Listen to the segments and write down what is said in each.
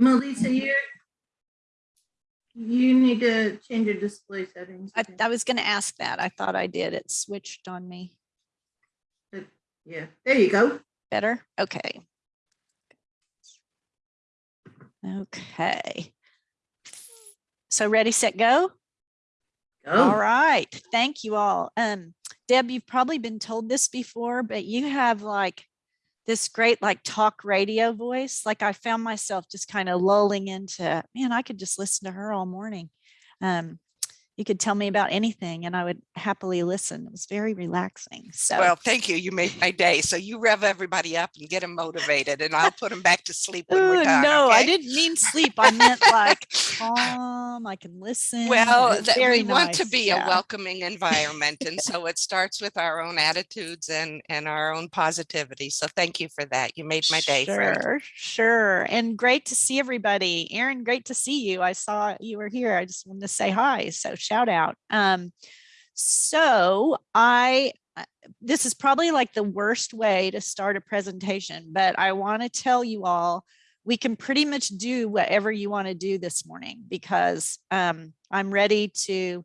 Melissa, you you need to change your display settings. I, I was gonna ask that. I thought I did. It switched on me. Yeah, there you go. Better? Okay. Okay. So ready, set, go? All Go. right. Thank you all. Um, Deb, you've probably been told this before, but you have like this great like talk radio voice. Like I found myself just kind of lulling into, man, I could just listen to her all morning. Um, you could tell me about anything and I would happily listen. It was very relaxing. So Well, thank you. You made my day. So you rev everybody up and get them motivated and I'll put them back to sleep when we're done. no, I didn't mean sleep. I meant like calm. I can listen. Well, that- very we want to be yeah. a welcoming environment. And so it starts with our own attitudes and, and our own positivity. So thank you for that. You made my day, friend. Sure, sure. And great to see everybody. Erin, great to see you. I saw you were here. I just wanted to say hi. So shout out. Um, so I, uh, this is probably like the worst way to start a presentation, but I want to tell you all, we can pretty much do whatever you want to do this morning because um, I'm ready to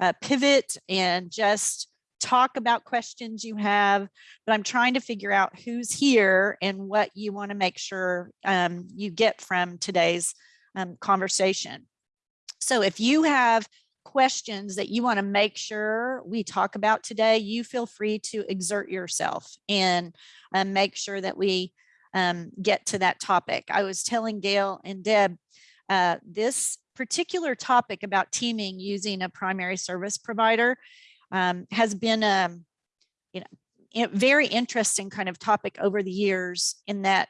uh, pivot and just talk about questions you have but I'm trying to figure out who's here and what you want to make sure um, you get from today's um, conversation. So if you have questions that you want to make sure we talk about today, you feel free to exert yourself and um, make sure that we um, get to that topic. I was telling Gail and Deb, uh, this particular topic about teaming using a primary service provider um, has been a a very interesting kind of topic over the years in that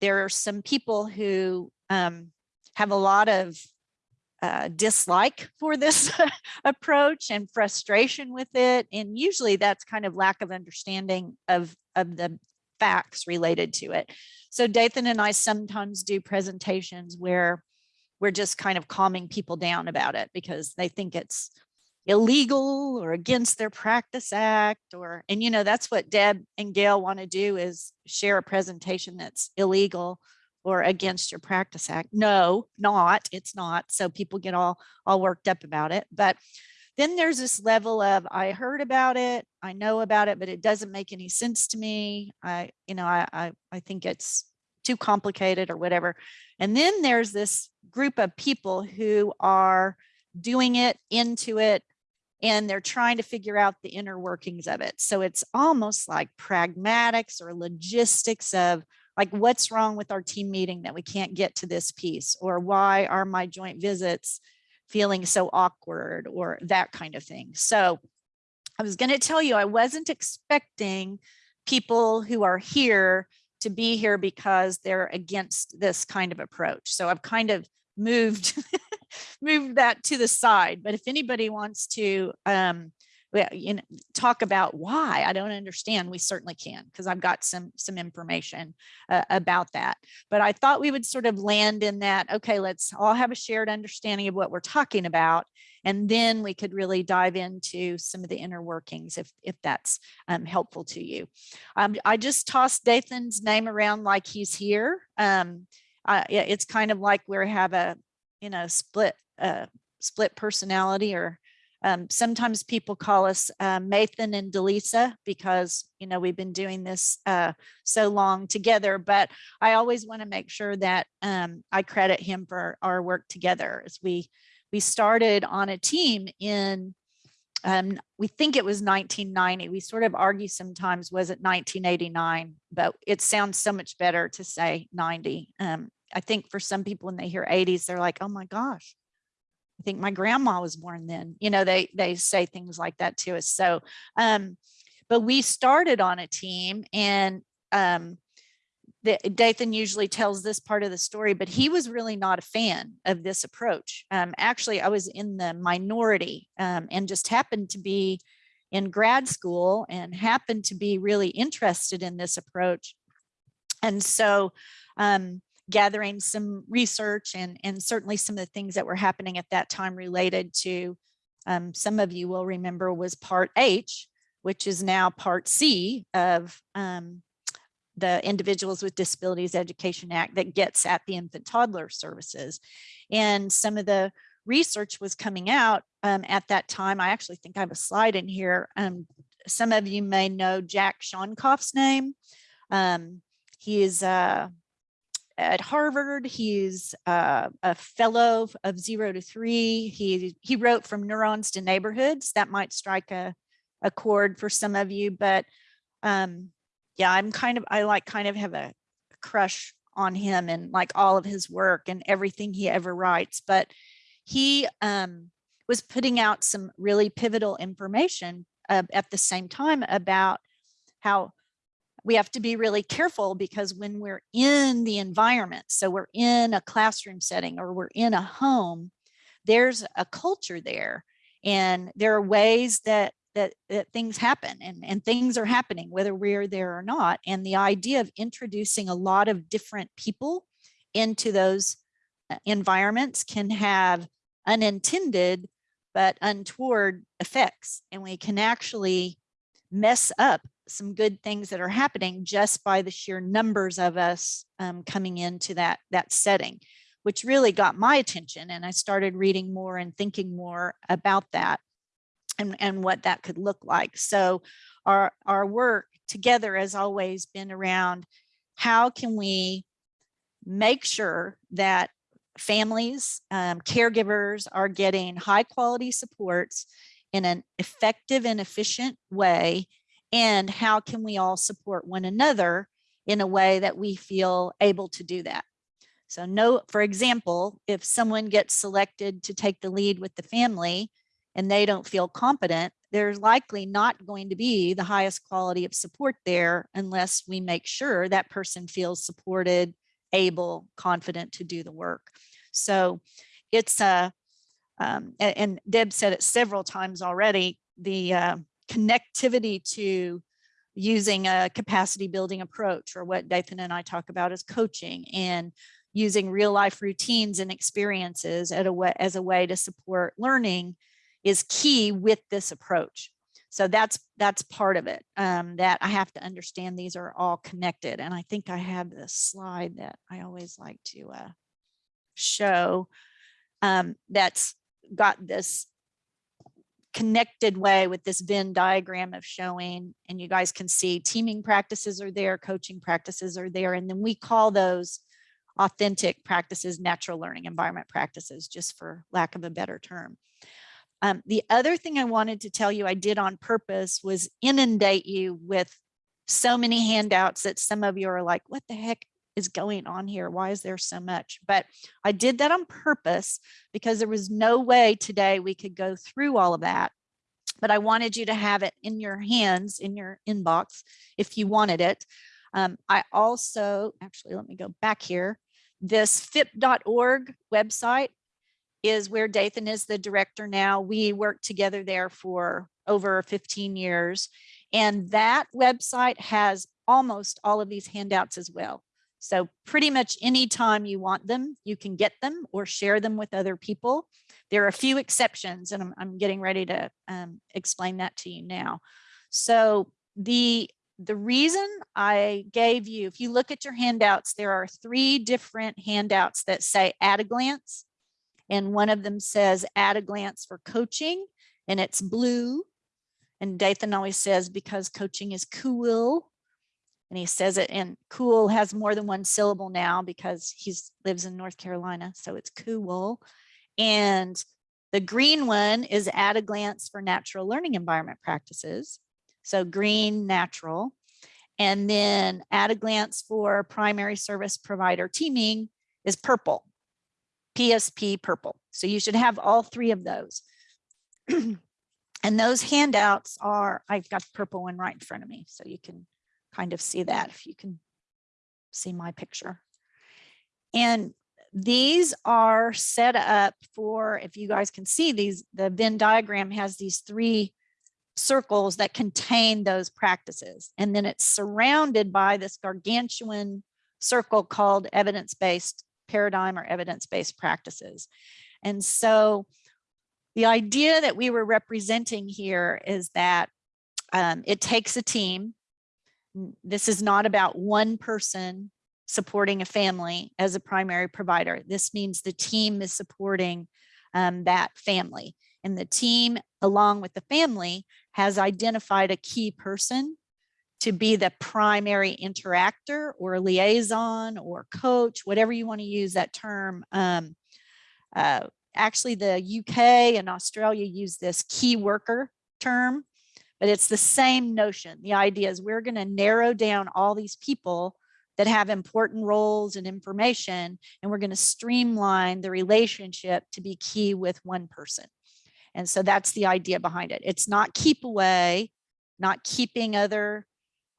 there are some people who um, have a lot of uh, dislike for this approach and frustration with it. And usually that's kind of lack of understanding of, of the facts related to it. So Dathan and I sometimes do presentations where we're just kind of calming people down about it because they think it's illegal or against their practice act or and you know that's what deb and gail want to do is share a presentation that's illegal or against your practice act no not it's not so people get all all worked up about it but then there's this level of i heard about it i know about it but it doesn't make any sense to me i you know i i, I think it's too complicated or whatever and then there's this group of people who are doing it into it and they're trying to figure out the inner workings of it. So it's almost like pragmatics or logistics of like what's wrong with our team meeting that we can't get to this piece or why are my joint visits feeling so awkward or that kind of thing. So I was going to tell you I wasn't expecting people who are here to be here because they're against this kind of approach. So I've kind of moved moved that to the side. But if anybody wants to, um, you know, talk about why I don't understand, we certainly can, because I've got some some information uh, about that. But I thought we would sort of land in that, okay, let's all have a shared understanding of what we're talking about. And then we could really dive into some of the inner workings if, if that's um, helpful to you. Um, I just tossed Dathan's name around like he's here. Um, uh, it's kind of like we have a you know, split, uh, split personality or um, sometimes people call us uh, and Delisa because, you know, we've been doing this uh, so long together, but I always want to make sure that um, I credit him for our work together as we, we started on a team in, um, we think it was 1990. We sort of argue sometimes, was it 1989? But it sounds so much better to say 90. Um, I think for some people when they hear 80s, they're like, oh my gosh, think my grandma was born then. You know, they they say things like that to us. So, um, but we started on a team and um, the, Dathan usually tells this part of the story, but he was really not a fan of this approach. Um, actually, I was in the minority um, and just happened to be in grad school and happened to be really interested in this approach. And so um, gathering some research and, and certainly some of the things that were happening at that time related to, um, some of you will remember was part H, which is now part C of um, the Individuals with Disabilities Education Act that gets at the infant toddler services. And some of the research was coming out um, at that time. I actually think I have a slide in here. Um, some of you may know Jack Shonkoff's name. Um, he is uh, at Harvard. He's uh, a fellow of zero to three. He, he wrote from neurons to neighborhoods. That might strike a, a chord for some of you, but um, yeah, I'm kind of, I like kind of have a crush on him and like all of his work and everything he ever writes. But he um, was putting out some really pivotal information uh, at the same time about how we have to be really careful because when we're in the environment, so we're in a classroom setting or we're in a home, there's a culture there and there are ways that that, that things happen and, and things are happening whether we're there or not. And the idea of introducing a lot of different people into those uh, environments can have unintended but untoward effects. And we can actually mess up some good things that are happening just by the sheer numbers of us um, coming into that, that setting, which really got my attention. And I started reading more and thinking more about that and, and what that could look like. So our, our work together has always been around how can we make sure that families, um, caregivers are getting high quality supports in an effective and efficient way. And how can we all support one another in a way that we feel able to do that? So no, for example, if someone gets selected to take the lead with the family and they don't feel competent, there's likely not going to be the highest quality of support there unless we make sure that person feels supported, able, confident to do the work. So it's a, um, and, and, Deb said it several times already, the uh, connectivity to using a capacity building approach or what Dathan and I talk about as coaching and using real life routines and experiences a way, as a way to support learning is key with this approach. So that's that's part of it um, that I have to understand these are all connected. And I think I have this slide that I always like to uh, show um, that's got this connected way with this Venn diagram of showing, and you guys can see teaming practices are there, coaching practices are there, and then we call those authentic practices, natural learning environment practices, just for lack of a better term. Um, the other thing I wanted to tell you I did on purpose was inundate you with so many handouts that some of you are like, what the heck is going on here? Why is there so much? But I did that on purpose because there was no way today we could go through all of that. But I wanted you to have it in your hands, in your inbox, if you wanted it. Um, I also, actually, let me go back here. This FIPP.org website is where Dathan is the director now. We worked together there for over 15 years. And that website has almost all of these handouts as well. So pretty much anytime you want them, you can get them or share them with other people. There are a few exceptions and I'm, I'm getting ready to um, explain that to you now. So the, the reason I gave you, if you look at your handouts, there are three different handouts that say at a glance. And one of them says at a glance for coaching and it's blue. And Dathan always says because coaching is cool and he says it and cool has more than one syllable now because he lives in North Carolina. So it's cool. And the green one is at a glance for natural learning environment practices. So green, natural. And then at a glance for primary service provider teaming is purple, PSP purple. So you should have all three of those. and those handouts are, I've got the purple one right in front of me, so you can kind of see that if you can see my picture. And these are set up for, if you guys can see these, the Venn diagram has these three circles that contain those practices. And then it's surrounded by this gargantuan circle called evidence-based paradigm or evidence-based practices. And so the idea that we were representing here is that um, it takes a team this is not about one person supporting a family as a primary provider. This means the team is supporting um, that family. And the team, along with the family, has identified a key person to be the primary interactor or liaison or coach, whatever you want to use that term. Um, uh, actually, the UK and Australia use this key worker term, but it's the same notion. The idea is we're going to narrow down all these people that have important roles and information, and we're going to streamline the relationship to be key with one person. And so that's the idea behind it. It's not keep away, not keeping other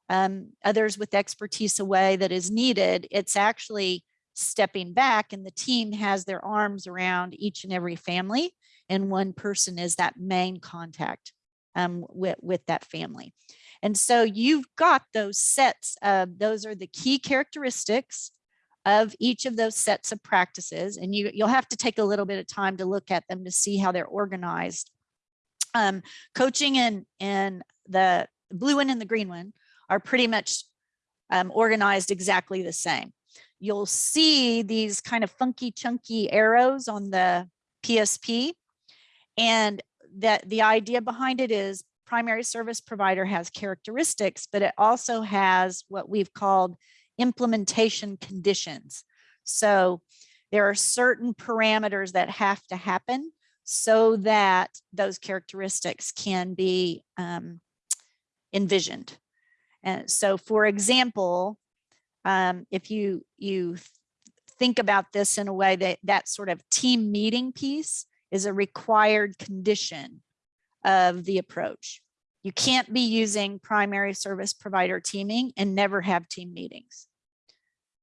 um, others with expertise away that is needed. It's actually stepping back and the team has their arms around each and every family and one person is that main contact um, with, with that family. And so you've got those sets of, those are the key characteristics of each of those sets of practices. And you, you'll have to take a little bit of time to look at them to see how they're organized. Um, coaching and, and the blue one and the green one are pretty much um, organized exactly the same. You'll see these kind of funky chunky arrows on the PSP. And that the idea behind it is primary service provider has characteristics, but it also has what we've called implementation conditions. So there are certain parameters that have to happen so that those characteristics can be um, envisioned. And so, for example, um, if you you think about this in a way that that sort of team meeting piece is a required condition of the approach. You can't be using primary service provider teaming and never have team meetings.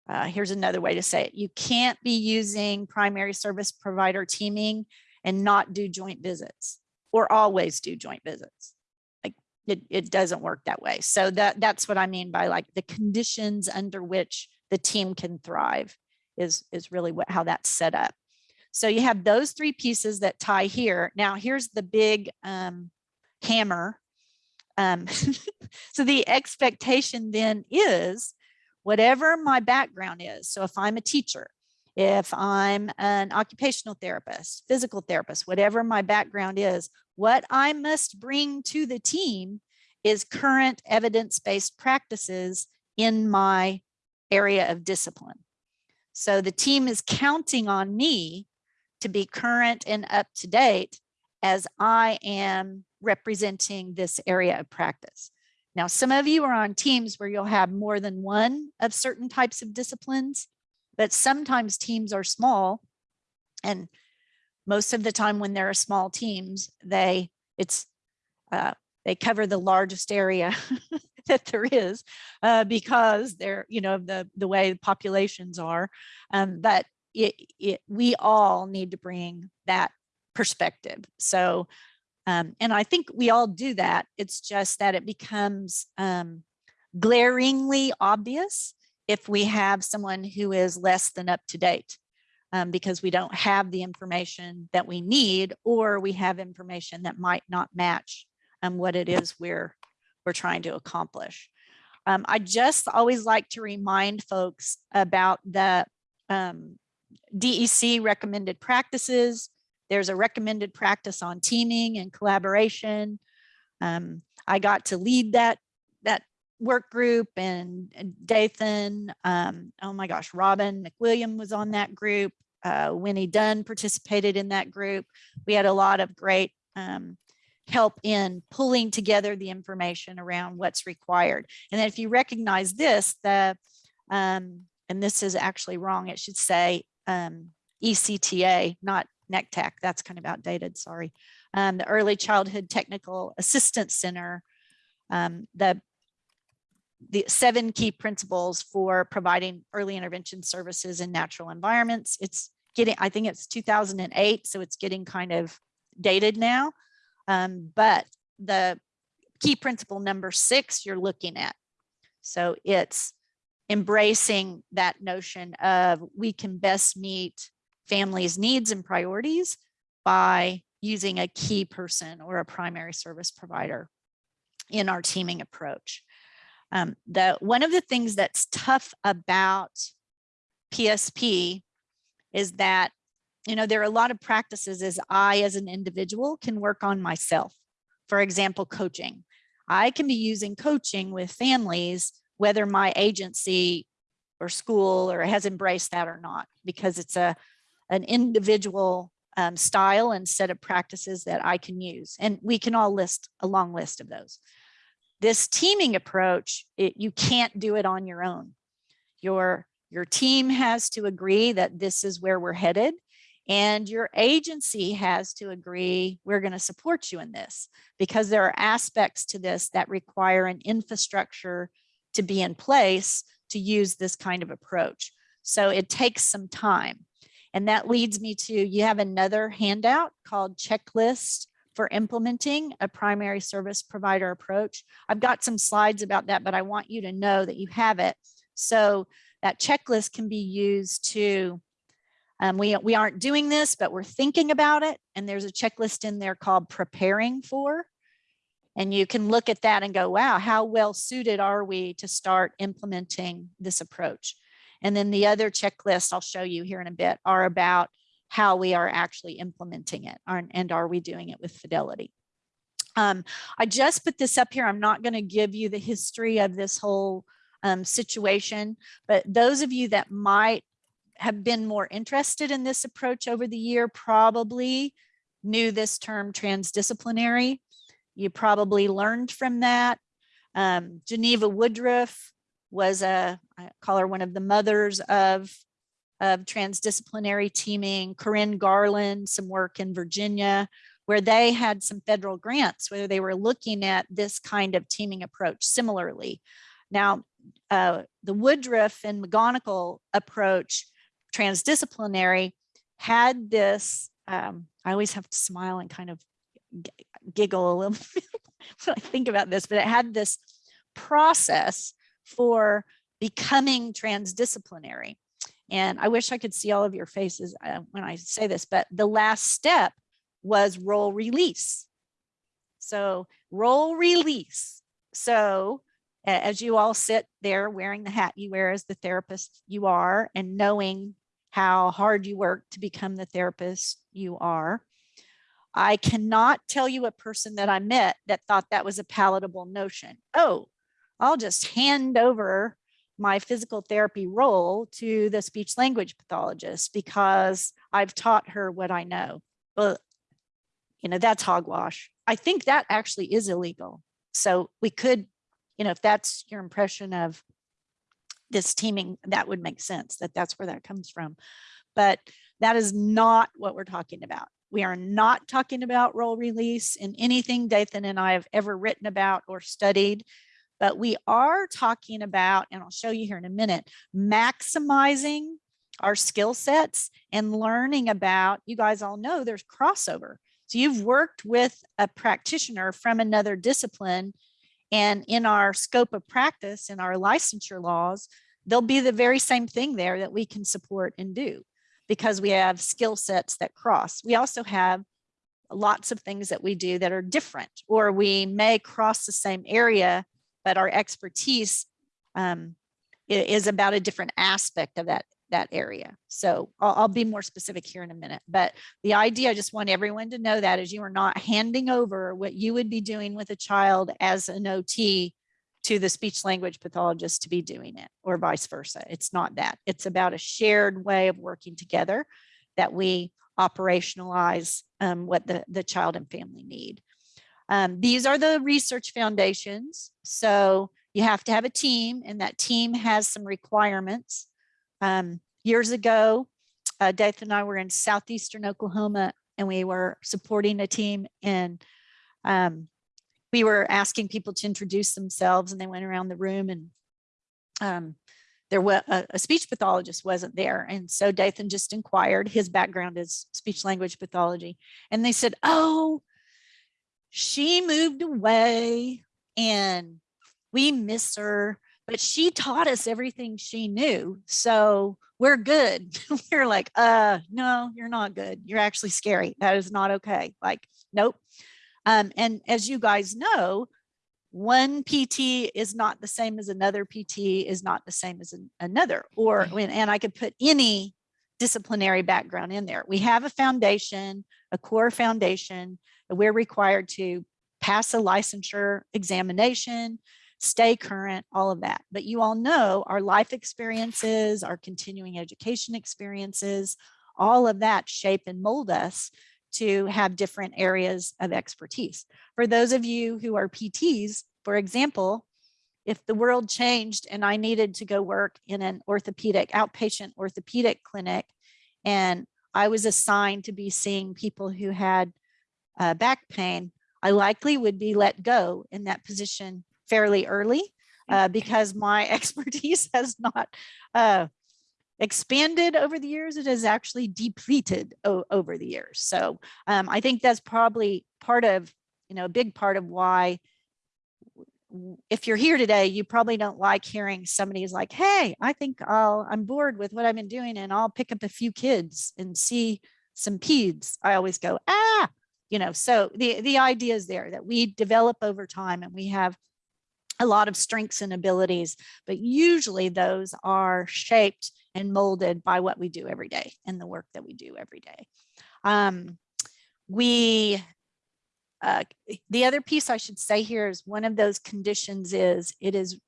Uh, here's another way to say it. You can't be using primary service provider teaming and not do joint visits or always do joint visits. Like it, it doesn't work that way. So that, that's what I mean by like the conditions under which the team can thrive is, is really what, how that's set up. So you have those three pieces that tie here. Now here's the big um, hammer. Um, so the expectation then is whatever my background is. So if I'm a teacher, if I'm an occupational therapist, physical therapist, whatever my background is, what I must bring to the team is current evidence-based practices in my area of discipline. So the team is counting on me to be current and up to date as I am representing this area of practice. Now, some of you are on teams where you'll have more than one of certain types of disciplines, but sometimes teams are small. And most of the time when there are small teams, they it's uh, they cover the largest area that there is uh, because they're, you know, the, the way the populations are. Um, but it, it, we all need to bring that perspective. So um, and I think we all do that. It's just that it becomes um, glaringly obvious if we have someone who is less than up to date um, because we don't have the information that we need or we have information that might not match um, what it is we're, we're trying to accomplish. Um, I just always like to remind folks about the um, DEC recommended practices there's a recommended practice on teaming and collaboration. Um, I got to lead that, that work group and, Dathan, um, oh my gosh, Robin McWilliam was on that group. Uh, Winnie Dunn participated in that group. We had a lot of great um, help in pulling together the information around what's required. And then if you recognize this, the, um, and this is actually wrong, it should say um, ECTA, not NECTAC, that's kind of outdated, sorry. Um, the Early Childhood Technical Assistance Center, um, the, the seven key principles for providing early intervention services in natural environments. It's getting, I think it's 2008, so it's getting kind of dated now. Um, but the key principle number six you're looking at. So it's embracing that notion of we can best meet families' needs and priorities by using a key person or a primary service provider in our teaming approach. Um, the one of the things that's tough about PSP is that, you know, there are a lot of practices as I, as an individual, can work on myself. For example, coaching. I can be using coaching with families, whether my agency or school or has embraced that or not, because it's a an individual um, style and set of practices that I can use. And we can all list a long list of those. This teaming approach, it, you can't do it on your own. Your, your team has to agree that this is where we're headed and your agency has to agree we're going to support you in this because there are aspects to this that require an infrastructure to be in place to use this kind of approach. So it takes some time. And that leads me to, you have another handout called checklist for implementing a primary service provider approach. I've got some slides about that, but I want you to know that you have it. So that checklist can be used to, um, we, we aren't doing this, but we're thinking about it. And there's a checklist in there called preparing for. And you can look at that and go, wow, how well suited are we to start implementing this approach? And then the other checklists I'll show you here in a bit are about how we are actually implementing it and are we doing it with fidelity. Um, I just put this up here. I'm not going to give you the history of this whole um, situation, but those of you that might have been more interested in this approach over the year probably knew this term transdisciplinary. You probably learned from that. Um, Geneva Woodruff was a, I call her one of the mothers of, of transdisciplinary teaming, Corinne Garland, some work in Virginia, where they had some federal grants where they were looking at this kind of teaming approach similarly. Now, uh, the Woodruff and McGonigel approach, transdisciplinary, had this, um, I always have to smile and kind of giggle a little bit when I think about this, but it had this process for becoming transdisciplinary. And I wish I could see all of your faces uh, when I say this, but the last step was role release. So role release. So as you all sit there wearing the hat you wear as the therapist you are and knowing how hard you work to become the therapist you are, I cannot tell you a person that I met that thought that was a palatable notion. Oh, I'll just hand over my physical therapy role to the speech language pathologist because I've taught her what I know. Well, you know, that's hogwash. I think that actually is illegal. So we could, you know, if that's your impression of this teaming, that would make sense that that's where that comes from. But that is not what we're talking about. We are not talking about role release in anything Dathan and I have ever written about or studied, but we are talking about, and I'll show you here in a minute, maximizing our skill sets and learning about, you guys all know there's crossover. So you've worked with a practitioner from another discipline and in our scope of practice in our licensure laws, there'll be the very same thing there that we can support and do because we have skill sets that cross. We also have lots of things that we do that are different, or we may cross the same area, but our expertise um, is about a different aspect of that that area. So I'll, I'll, be more specific here in a minute, but the idea, I just want everyone to know that is you are not handing over what you would be doing with a child as an OT to the speech language pathologist to be doing it or vice versa. It's not that. It's about a shared way of working together that we operationalize um, what the, the child and family need. Um, these are the research foundations. So you have to have a team and that team has some requirements. Um, years ago, uh, Dathan and I were in Southeastern Oklahoma and we were supporting a team in um, we were asking people to introduce themselves and they went around the room and um, there was a, a, speech pathologist wasn't there. And so Dathan just inquired, his background is speech language pathology. And they said, oh, she moved away and we miss her but she taught us everything she knew. So we're good. we're like, uh, no, you're not good. You're actually scary. That is not okay. Like, nope. Um, and as you guys know, one PT is not the same as another PT is not the same as an- another, or when, and I could put any disciplinary background in there. We have a foundation, a core foundation, that we're required to pass a licensure examination, stay current, all of that. But you all know our life experiences, our continuing education experiences, all of that shape and mold us to have different areas of expertise. For those of you who are PTs, for example, if the world changed and I needed to go work in an orthopedic, outpatient orthopedic clinic, and I was assigned to be seeing people who had uh, back pain, I likely would be let go in that position fairly early uh, because my expertise has not uh, expanded over the years. It has actually depleted over the years. So um, I think that's probably part of, you know, a big part of why if you're here today, you probably don't like hearing somebody's like, hey, I think I'll, I'm bored with what I've been doing and I'll pick up a few kids and see some peds. I always go, ah, you know, so the, the idea is there that we develop over time and we have a lot of strengths and abilities, but usually those are shaped and molded by what we do every day and the work that we do every day. Um, we, uh, the other piece I should say here is one of those conditions is it is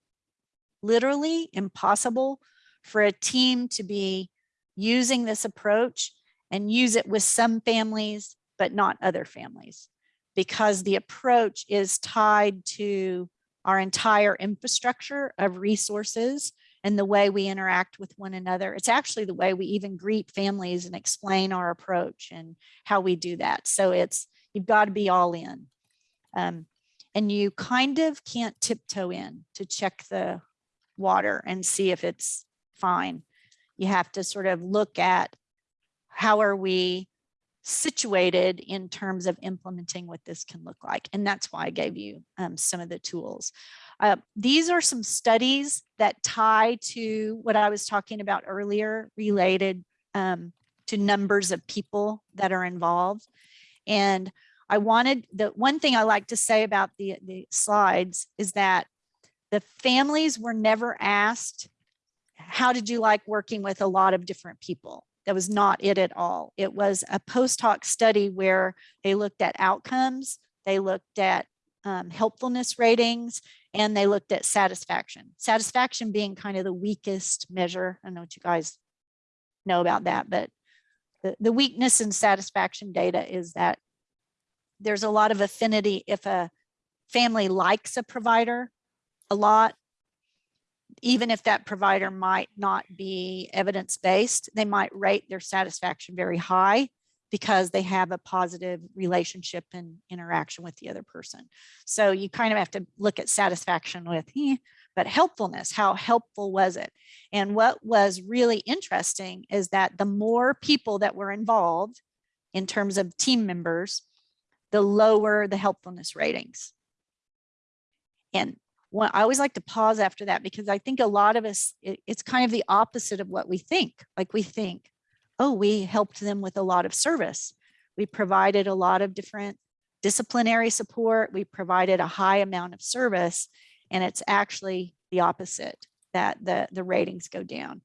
literally impossible for a team to be using this approach and use it with some families, but not other families, because the approach is tied to our entire infrastructure of resources and the way we interact with one another. It's actually the way we even greet families and explain our approach and how we do that. So it's, you've got to be all in. Um, and you kind of can't tiptoe in to check the water and see if it's fine. You have to sort of look at how are we situated in terms of implementing what this can look like. And that's why I gave you um, some of the tools. Uh, these are some studies that tie to what I was talking about earlier related um, to numbers of people that are involved. And I wanted, the one thing I like to say about the, the slides is that the families were never asked, how did you like working with a lot of different people? That was not it at all. It was a post hoc study where they looked at outcomes, they looked at um, helpfulness ratings, and they looked at satisfaction. Satisfaction being kind of the weakest measure. I know what you guys know about that, but the, the weakness in satisfaction data is that there's a lot of affinity if a family likes a provider a lot, even if that provider might not be evidence-based, they might rate their satisfaction very high because they have a positive relationship and interaction with the other person. So you kind of have to look at satisfaction with, eh, but helpfulness, how helpful was it? And what was really interesting is that the more people that were involved in terms of team members, the lower the helpfulness ratings. And I always like to pause after that because I think a lot of us, it- it's kind of the opposite of what we think. Like we think, oh, we helped them with a lot of service. We provided a lot of different disciplinary support. We provided a high amount of service and it's actually the opposite that the, the ratings go down.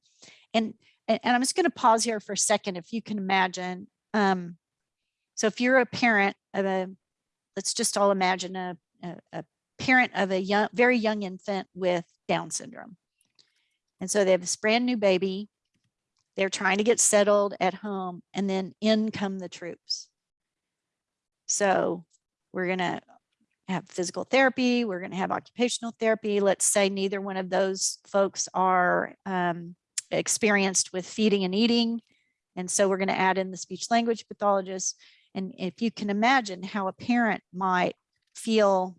And, and, and I'm just going to pause here for a second. If you can imagine, um, so if you're a parent of a, let's just all imagine a, a, a parent of a young, very young infant with Down syndrome. And so they have this brand new baby. They're trying to get settled at home and then in come the troops. So we're going to have physical therapy. We're going to have occupational therapy. Let's say neither one of those folks are um, experienced with feeding and eating. And so we're going to add in the speech language pathologist. And if you can imagine how a parent might feel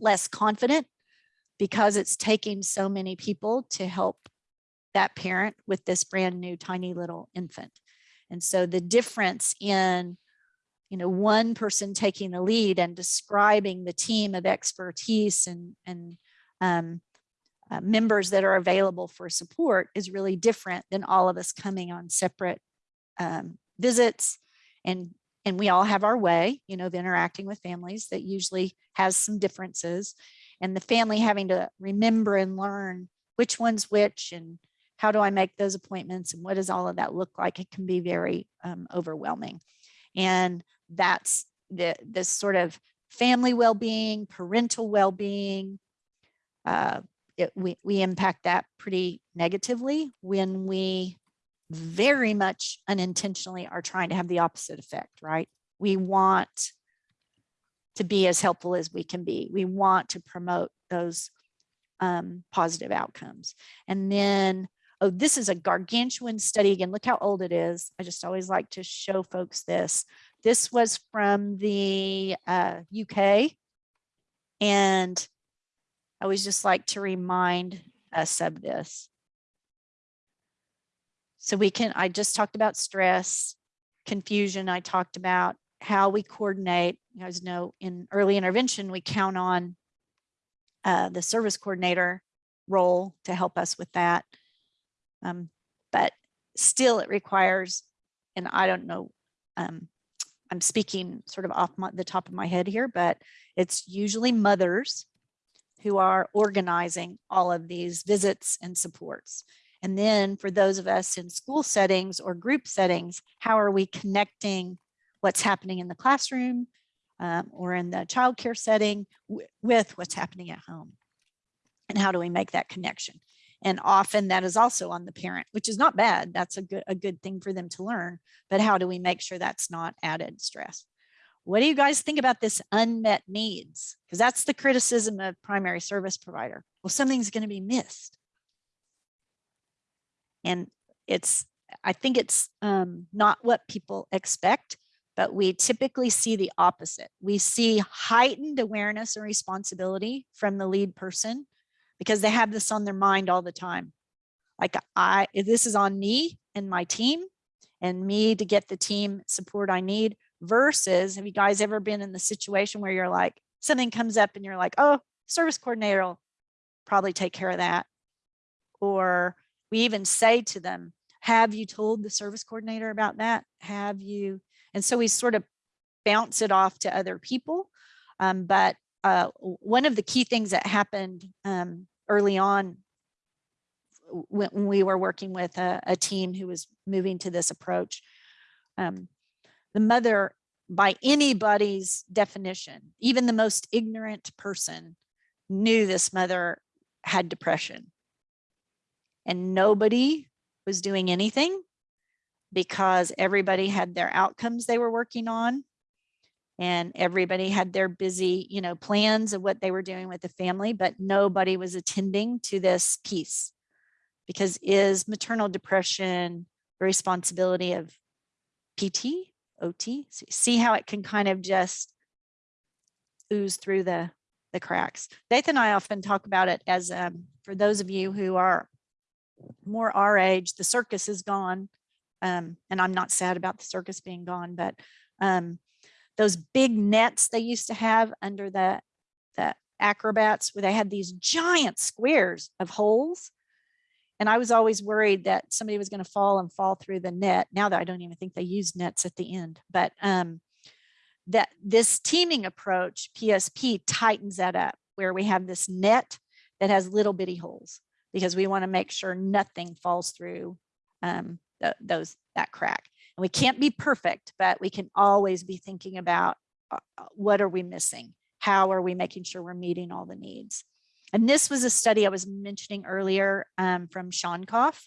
less confident because it's taking so many people to help that parent with this brand new tiny little infant. And so the difference in, you know, one person taking the lead and describing the team of expertise and, and um, uh, members that are available for support is really different than all of us coming on separate um, visits and and we all have our way, you know, of interacting with families that usually has some differences. and the family having to remember and learn which one's which and how do I make those appointments and what does all of that look like? It can be very um, overwhelming. And that's the this sort of family well-being, parental well-being. Uh, it, we, we impact that pretty negatively when we very much unintentionally are trying to have the opposite effect, right? We want to be as helpful as we can be. We want to promote those um, positive outcomes. And then, oh, this is a gargantuan study again. Look how old it is. I just always like to show folks this. This was from the uh, UK. And I always just like to remind us of this. So we can, I just talked about stress, confusion. I talked about how we coordinate. You guys know in early intervention, we count on uh, the service coordinator role to help us with that. Um, but still it requires, and I don't know, um, I'm speaking sort of off my, the top of my head here, but it's usually mothers who are organizing all of these visits and supports. And then for those of us in school settings or group settings, how are we connecting what's happening in the classroom um, or in the childcare setting with what's happening at home? And how do we make that connection? And often that is also on the parent, which is not bad. That's a good, a good thing for them to learn. But how do we make sure that's not added stress? What do you guys think about this unmet needs? Because that's the criticism of primary service provider. Well, something's going to be missed. And it's, I think it's um, not what people expect, but we typically see the opposite. We see heightened awareness and responsibility from the lead person because they have this on their mind all the time. Like I, this is on me and my team and me to get the team support I need versus have you guys ever been in the situation where you're like, something comes up and you're like, oh, service coordinator will probably take care of that. Or we even say to them, have you told the service coordinator about that? Have you? And so we sort of bounce it off to other people. Um, but uh, one of the key things that happened um, early on when, we were working with a, a, team who was moving to this approach, um, the mother, by anybody's definition, even the most ignorant person knew this mother had depression. And nobody was doing anything because everybody had their outcomes they were working on and everybody had their busy, you know, plans of what they were doing with the family, but nobody was attending to this piece because is maternal depression the responsibility of PT, OT? See how it can kind of just ooze through the, the cracks. Dathan and I often talk about it as um, for those of you who are more our age, the circus is gone. Um, and I'm not sad about the circus being gone, but um, those big nets they used to have under the, the acrobats where they had these giant squares of holes. And I was always worried that somebody was going to fall and fall through the net. Now that I don't even think they use nets at the end, but um, that this teaming approach, PSP, tightens that up where we have this net that has little bitty holes because we want to make sure nothing falls through um, the, those that crack. And we can't be perfect, but we can always be thinking about uh, uh, what are we missing? How are we making sure we're meeting all the needs? And this was a study I was mentioning earlier um, from Shonkoff.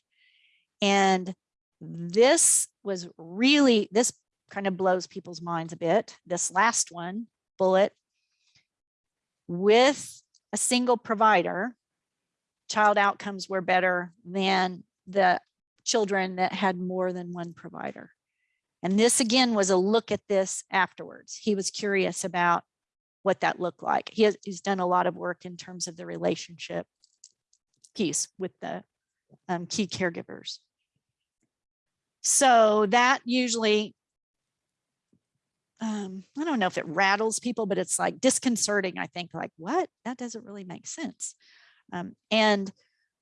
And this was really, this kind of blows people's minds a bit. This last one, bullet, with a single provider, child outcomes were better than the children that had more than one provider. And this again was a look at this afterwards. He was curious about what that looked like. He has, he's done a lot of work in terms of the relationship piece with the um, key caregivers. So that usually, um, I don't know if it rattles people, but it's like disconcerting, I think, like, what? That doesn't really make sense. Um, and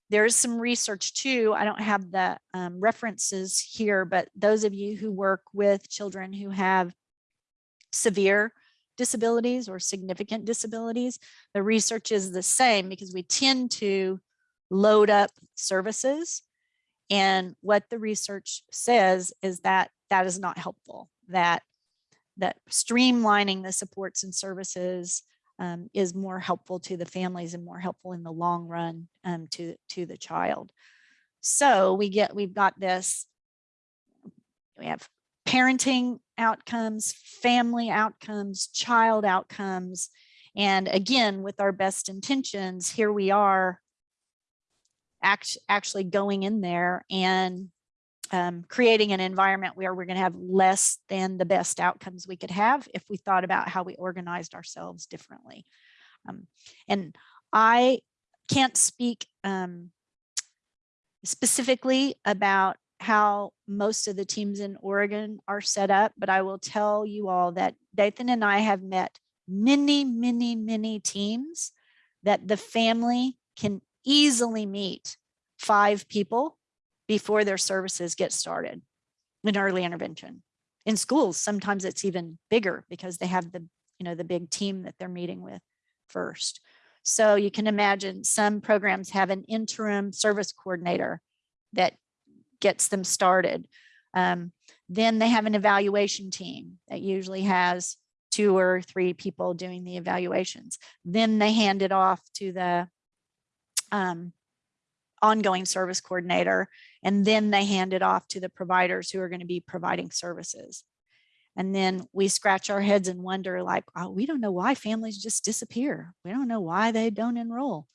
there is some research too. I don't have the um, references here, but those of you who work with children who have severe disabilities or significant disabilities, the research is the same because we tend to load up services. And what the research says is that that is not helpful, that that streamlining the supports and services um, is more helpful to the families and more helpful in the long run um, to, to the child. So we get, we've got this, we have parenting outcomes, family outcomes, child outcomes. And again, with our best intentions, here we are act, actually going in there and um, creating an environment where we're going to have less than the best outcomes we could have if we thought about how we organized ourselves differently. Um, and I can't speak um, specifically about how most of the teams in Oregon are set up, but I will tell you all that Dathan and I have met many, many, many teams that the family can easily meet five people before their services get started in early intervention. In schools, sometimes it's even bigger because they have the, you know, the big team that they're meeting with first. So you can imagine some programs have an interim service coordinator that gets them started. Um, then they have an evaluation team that usually has two or three people doing the evaluations. Then they hand it off to the um, ongoing service coordinator, and then they hand it off to the providers who are going to be providing services. And then we scratch our heads and wonder like, oh, we don't know why families just disappear. We don't know why they don't enroll.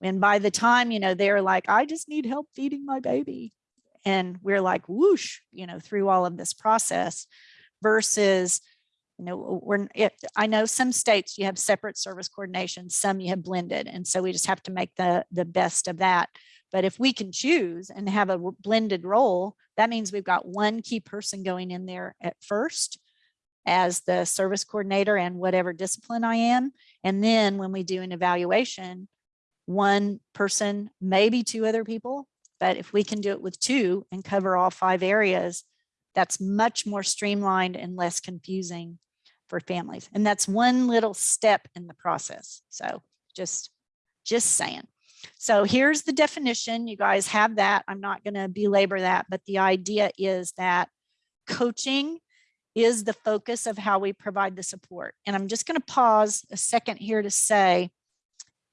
And by the time, you know, they're like, I just need help feeding my baby. And we're like, whoosh, you know, through all of this process versus, you know, we're, it, I know some states you have separate service coordination, some you have blended. And so we just have to make the, the best of that. But if we can choose and have a blended role, that means we've got one key person going in there at first as the service coordinator and whatever discipline I am. And then when we do an evaluation, one person, maybe two other people, but if we can do it with two and cover all five areas, that's much more streamlined and less confusing for families. And that's one little step in the process. So just, just saying. So here's the definition. You guys have that. I'm not going to belabor that, but the idea is that coaching is the focus of how we provide the support. And I'm just going to pause a second here to say,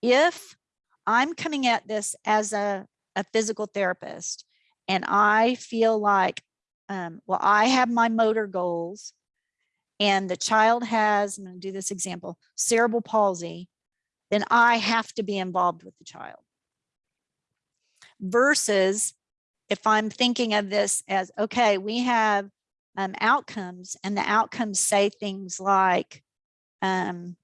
if I'm coming at this as a, a physical therapist and I feel like, um, well, I have my motor goals and the child has, I'm going to do this example, cerebral palsy, then I have to be involved with the child. Versus if I'm thinking of this as, okay, we have um, outcomes and the outcomes say things like, um,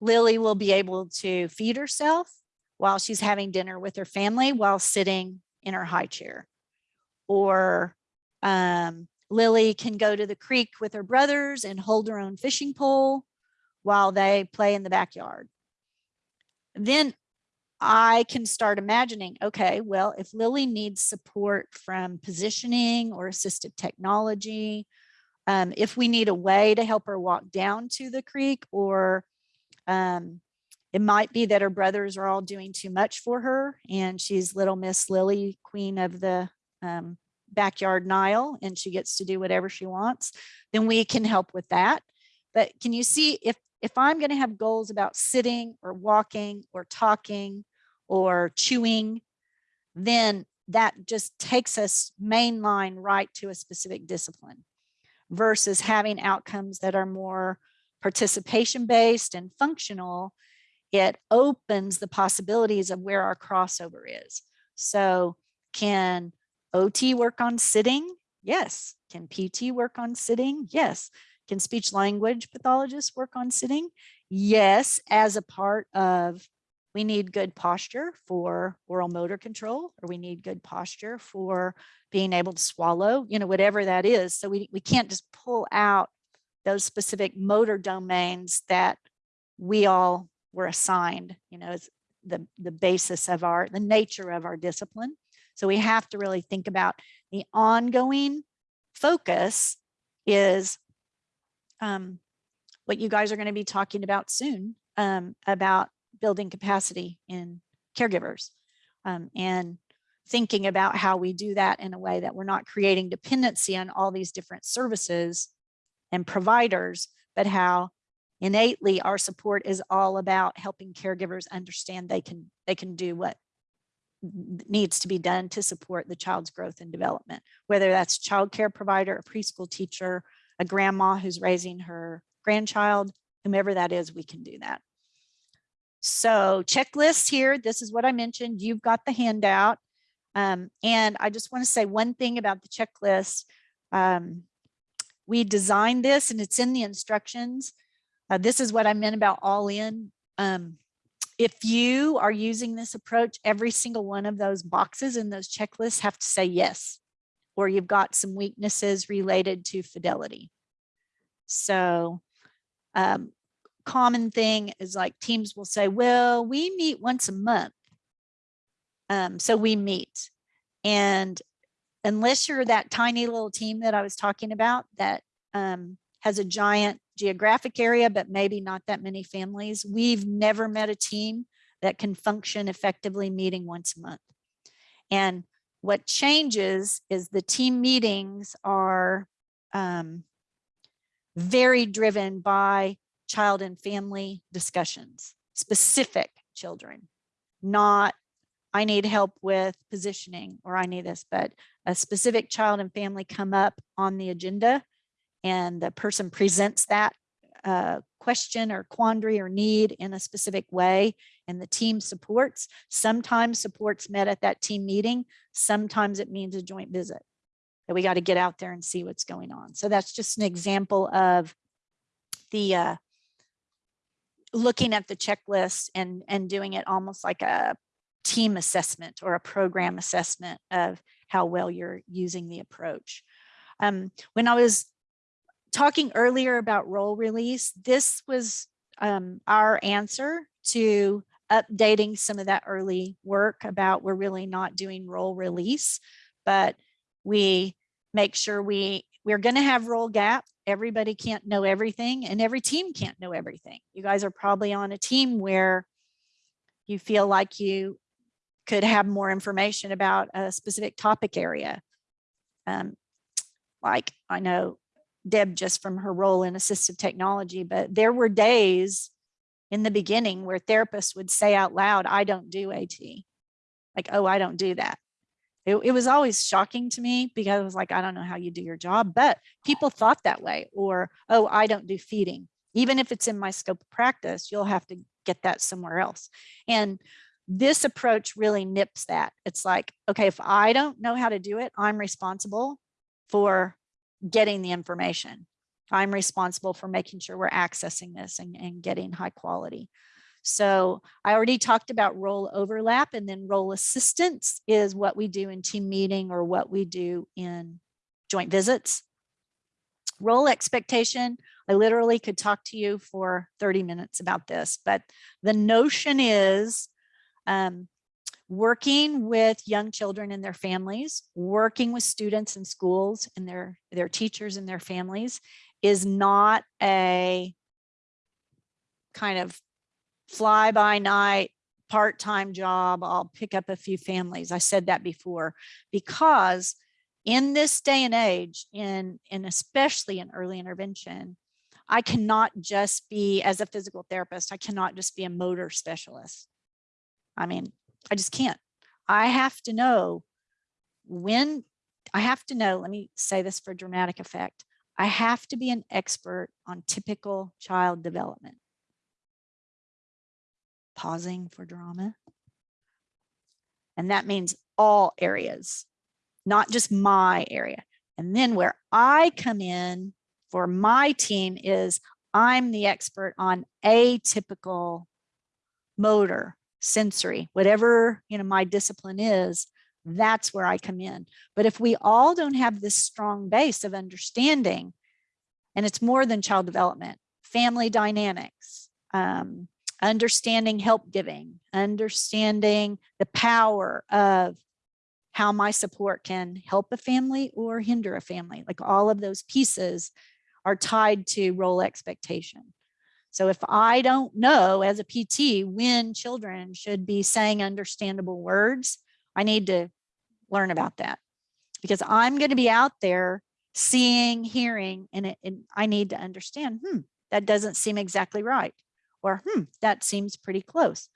Lily will be able to feed herself while she's having dinner with her family while sitting in her high chair. Or um, Lily can go to the creek with her brothers and hold her own fishing pole while they play in the backyard then I can start imagining, okay, well, if Lily needs support from positioning or assistive technology, um, if we need a way to help her walk down to the creek, or um, it might be that her brothers are all doing too much for her and she's little Miss Lily, queen of the um, backyard Nile, and she gets to do whatever she wants, then we can help with that. But can you see if if I'm going to have goals about sitting or walking or talking or chewing, then that just takes us mainline right to a specific discipline versus having outcomes that are more participation based and functional. It opens the possibilities of where our crossover is. So can OT work on sitting? Yes. Can PT work on sitting? Yes. Can speech language pathologists work on sitting? Yes, as a part of we need good posture for oral motor control, or we need good posture for being able to swallow, you know, whatever that is. So we, we can't just pull out those specific motor domains that we all were assigned, you know, as the, the basis of our, the nature of our discipline. So we have to really think about the ongoing focus is um, what you guys are going to be talking about soon um, about building capacity in caregivers um, and thinking about how we do that in a way that we're not creating dependency on all these different services and providers, but how innately our support is all about helping caregivers understand they can they can do what needs to be done to support the child's growth and development, whether that's child care provider, a preschool teacher, a grandma who's raising her grandchild, whomever that is, we can do that. So checklists here, this is what I mentioned. You've got the handout. Um, and I just want to say one thing about the checklist. Um, we designed this and it's in the instructions. Uh, this is what I meant about all in. Um, if you are using this approach, every single one of those boxes in those checklists have to say yes, or you've got some weaknesses related to fidelity. So um, common thing is like teams will say, well, we meet once a month. Um, so we meet and unless you're that tiny little team that I was talking about that um, has a giant geographic area, but maybe not that many families, we've never met a team that can function effectively meeting once a month. And what changes is the team meetings are um, very driven by child and family discussions, specific children, not I need help with positioning or I need this, but a specific child and family come up on the agenda and the person presents that uh, question or quandary or need in a specific way and the team supports. Sometimes supports met at that team meeting. Sometimes it means a joint visit that we got to get out there and see what's going on. So that's just an example of the uh, looking at the checklist and and doing it almost like a team assessment or a program assessment of how well you're using the approach. Um, when I was talking earlier about role release, this was um, our answer to updating some of that early work about we're really not doing role release, but we make sure we we're going to have role gap. Everybody can't know everything and every team can't know everything. You guys are probably on a team where you feel like you could have more information about a specific topic area. Um, like I know Deb just from her role in assistive technology, but there were days in the beginning where therapists would say out loud, I don't do AT. Like, oh, I don't do that. It, it was always shocking to me because I was like, I don't know how you do your job, but people thought that way. Or, oh, I don't do feeding. Even if it's in my scope of practice, you'll have to get that somewhere else. And this approach really nips that. It's like, okay, if I don't know how to do it, I'm responsible for getting the information. I'm responsible for making sure we're accessing this and, and getting high quality. So I already talked about role overlap and then role assistance is what we do in team meeting or what we do in joint visits. Role expectation, I literally could talk to you for 30 minutes about this, but the notion is um, working with young children and their families, working with students in schools and their, their teachers and their families is not a kind of fly by night part-time job. I'll pick up a few families. I said that before because in this day and age, in, in especially in early intervention, I cannot just be as a physical therapist, I cannot just be a motor specialist. I mean, I just can't. I have to know when I have to know, let me say this for dramatic effect. I have to be an expert on typical child development. Pausing for drama. And that means all areas, not just my area. And then where I come in for my team is I'm the expert on atypical motor, sensory, whatever you know my discipline is, that's where I come in. But if we all don't have this strong base of understanding, and it's more than child development, family dynamics, um, understanding help giving, understanding the power of how my support can help a family or hinder a family, like all of those pieces are tied to role expectation. So if I don't know as a PT when children should be saying understandable words, I need to learn about that because I'm going to be out there seeing, hearing, and, it, and I need to understand, hmm, that doesn't seem exactly right. Or, hmm, that seems pretty close.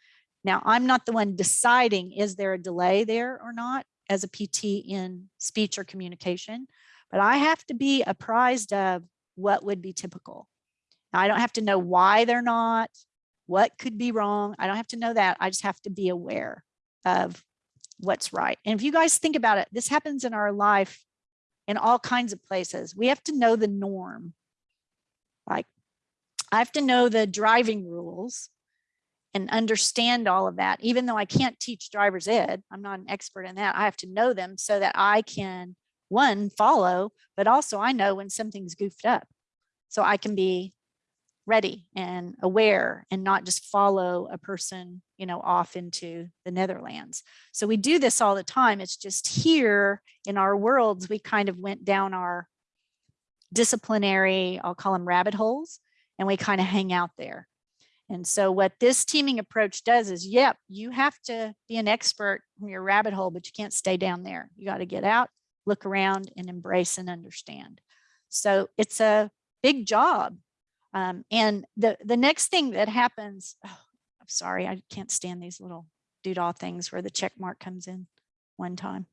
Now, I'm not the one deciding, is there a delay there or not as a PT in speech or communication, but I have to be apprised of what would be typical. I don't have to know why they're not, what could be wrong. I don't have to know that. I just have to be aware of what's right. And if you guys think about it, this happens in our life in all kinds of places. We have to know the norm. Like I have to know the driving rules and understand all of that. Even though I can't teach driver's ed, I'm not an expert in that. I have to know them so that I can one follow, but also I know when something's goofed up. So I can be ready and aware and not just follow a person, you know, off into the Netherlands. So we do this all the time. It's just here in our worlds, we kind of went down our disciplinary, I'll call them rabbit holes, and we kind of hang out there. And so what this teaming approach does is, yep, you have to be an expert in your rabbit hole, but you can't stay down there. You got to get out, look around and embrace and understand. So it's a big job. Um, and the, the next thing that happens, oh, I'm sorry, I can't stand these little doodle things where the check mark comes in one time.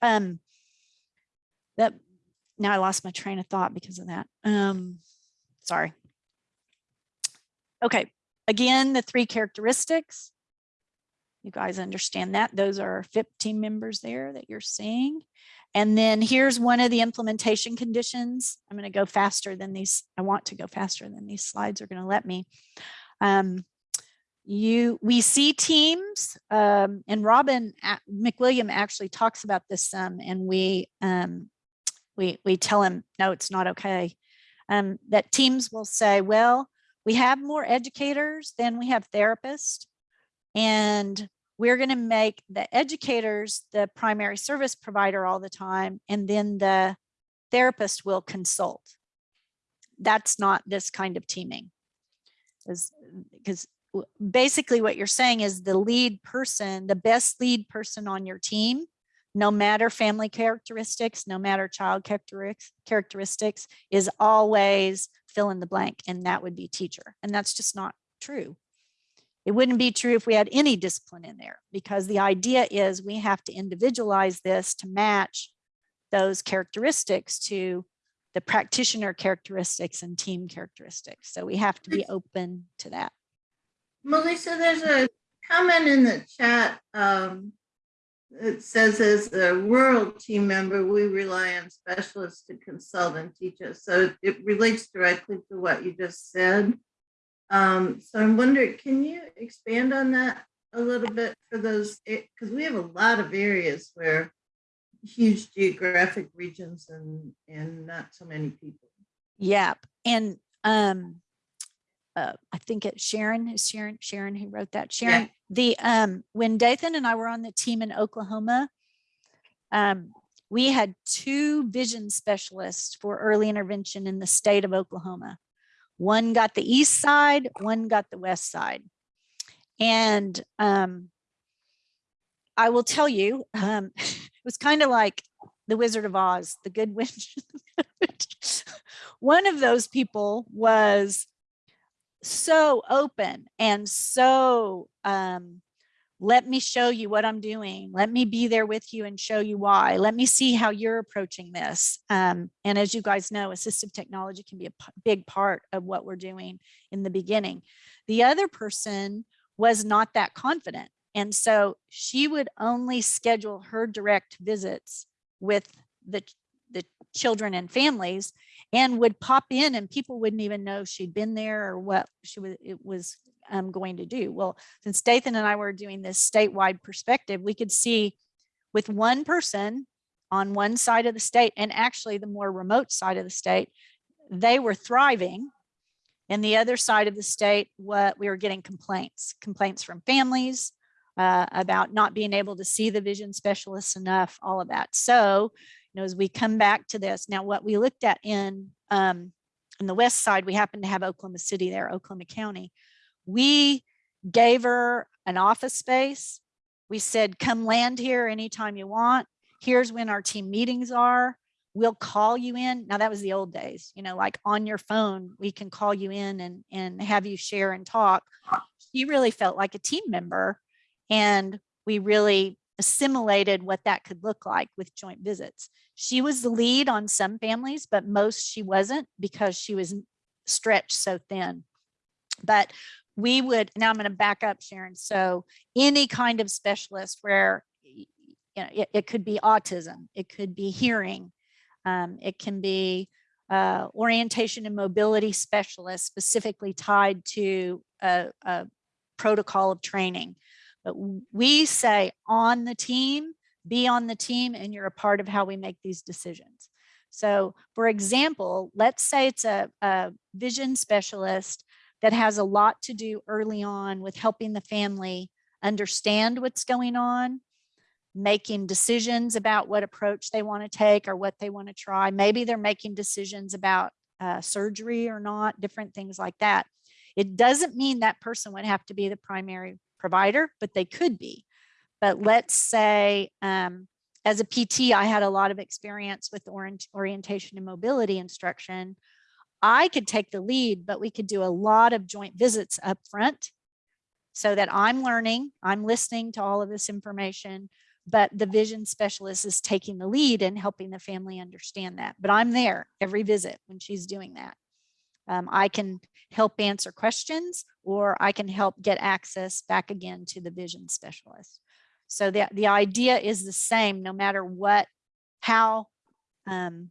Um, that now I lost my train of thought because of that. Um, sorry. Okay, again, the three characteristics. You guys understand that. Those are 15 members there that you're seeing. And then here's one of the implementation conditions. I'm going to go faster than these. I want to go faster than these slides are going to let me. Um, you we see teams um, and Robin McWilliam actually talks about this some and we um, we we tell him no it's not okay um, that teams will say well we have more educators than we have therapists and we're going to make the educators the primary service provider all the time and then the therapist will consult. That's not this kind of teaming. Because basically what you're saying is the lead person the best lead person on your team no matter family characteristics no matter child characteristics is always fill in the blank and that would be teacher. And that's just not true it wouldn't be true if we had any discipline in there because the idea is we have to individualize this to match those characteristics to the practitioner characteristics and team characteristics. So we have to be open to that. Melissa, there's a comment in the chat. Um, it says as a rural team member, we rely on specialists to consult and teach us. So it relates directly to what you just said. Um, so I'm wondering, can you expand on that a little bit for those, because we have a lot of areas where huge geographic regions and, and not so many people. Yep. And um, uh, I think it's Sharon, is Sharon, Sharon who wrote that. Sharon, yeah. the um, when Dathan and I were on the team in Oklahoma, um, we had two vision specialists for early intervention in the state of Oklahoma. One got the east side, one got the west side. And um, I will tell you, um, it was kind of like the Wizard of Oz, the good witch. one of those people was so open and so um, let me show you what I'm doing. Let me be there with you and show you why. Let me see how you're approaching this. Um, and as you guys know, assistive technology can be a big part of what we're doing in the beginning. The other person was not that confident. And so she would only schedule her direct visits with the, the children and families and would pop in and people wouldn't even know she'd been there or what she was, it was um, going to do. Well, since Dathan and I were doing this statewide perspective, we could see with one person on one side of the state and actually the more remote side of the state, they were thriving. And the other side of the state, what we were getting complaints, complaints from families uh, about not being able to see the vision specialists enough, all of that. So, you know, as we come back to this, now what we looked at in um, the west side, we happen to have Oklahoma City there, Oklahoma County. We gave her an office space. We said, come land here anytime you want. Here's when our team meetings are. We'll call you in. Now that was the old days, you know, like on your phone, we can call you in and, and have you share and talk. She really felt like a team member and we really assimilated what that could look like with joint visits. She was the lead on some families, but most she wasn't because she was stretched so thin. But we would, now I'm going to back up Sharon. So any kind of specialist where you know, it, it could be autism, it could be hearing, um, it can be uh, orientation and mobility specialist specifically tied to a, a protocol of training. But we say on the team, be on the team and you're a part of how we make these decisions. So for example, let's say it's a, a vision specialist that has a lot to do early on with helping the family understand what's going on, making decisions about what approach they want to take or what they want to try. Maybe they're making decisions about uh, surgery or not, different things like that. It doesn't mean that person would have to be the primary provider, but they could be. But let's say um, as a PT, I had a lot of experience with orient orientation and mobility instruction. I could take the lead, but we could do a lot of joint visits up front so that I'm learning, I'm listening to all of this information, but the vision specialist is taking the lead and helping the family understand that. But I'm there every visit when she's doing that. Um, I can help answer questions or I can help get access back again to the vision specialist. So the, the idea is the same no matter what, how um,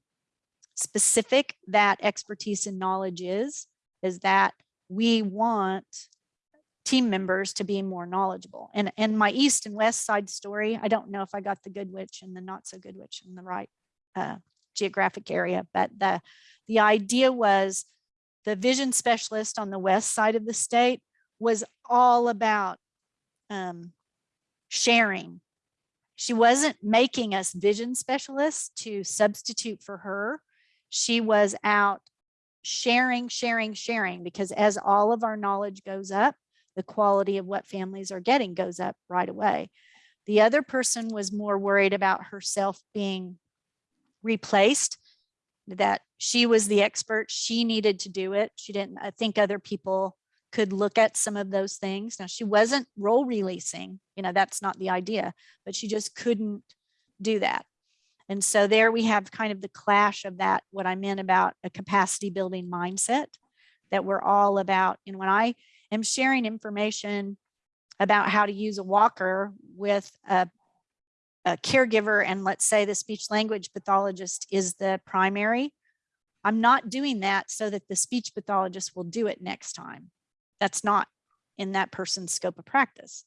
specific that expertise and knowledge is, is that we want team members to be more knowledgeable. And, and my east and west side story, I don't know if I got the good witch and the not so good witch in the right uh, geographic area, but the, the idea was the vision specialist on the west side of the state was all about um, sharing. She wasn't making us vision specialists to substitute for her. She was out sharing, sharing, sharing, because as all of our knowledge goes up, the quality of what families are getting goes up right away. The other person was more worried about herself being replaced, that she was the expert, she needed to do it. She didn't, I think other people could look at some of those things. Now she wasn't role releasing, you know, that's not the idea, but she just couldn't do that. And so there we have kind of the clash of that, what I meant about a capacity building mindset that we're all about. And when I am sharing information about how to use a walker with a, a caregiver and let's say the speech language pathologist is the primary, I'm not doing that so that the speech pathologist will do it next time. That's not in that person's scope of practice.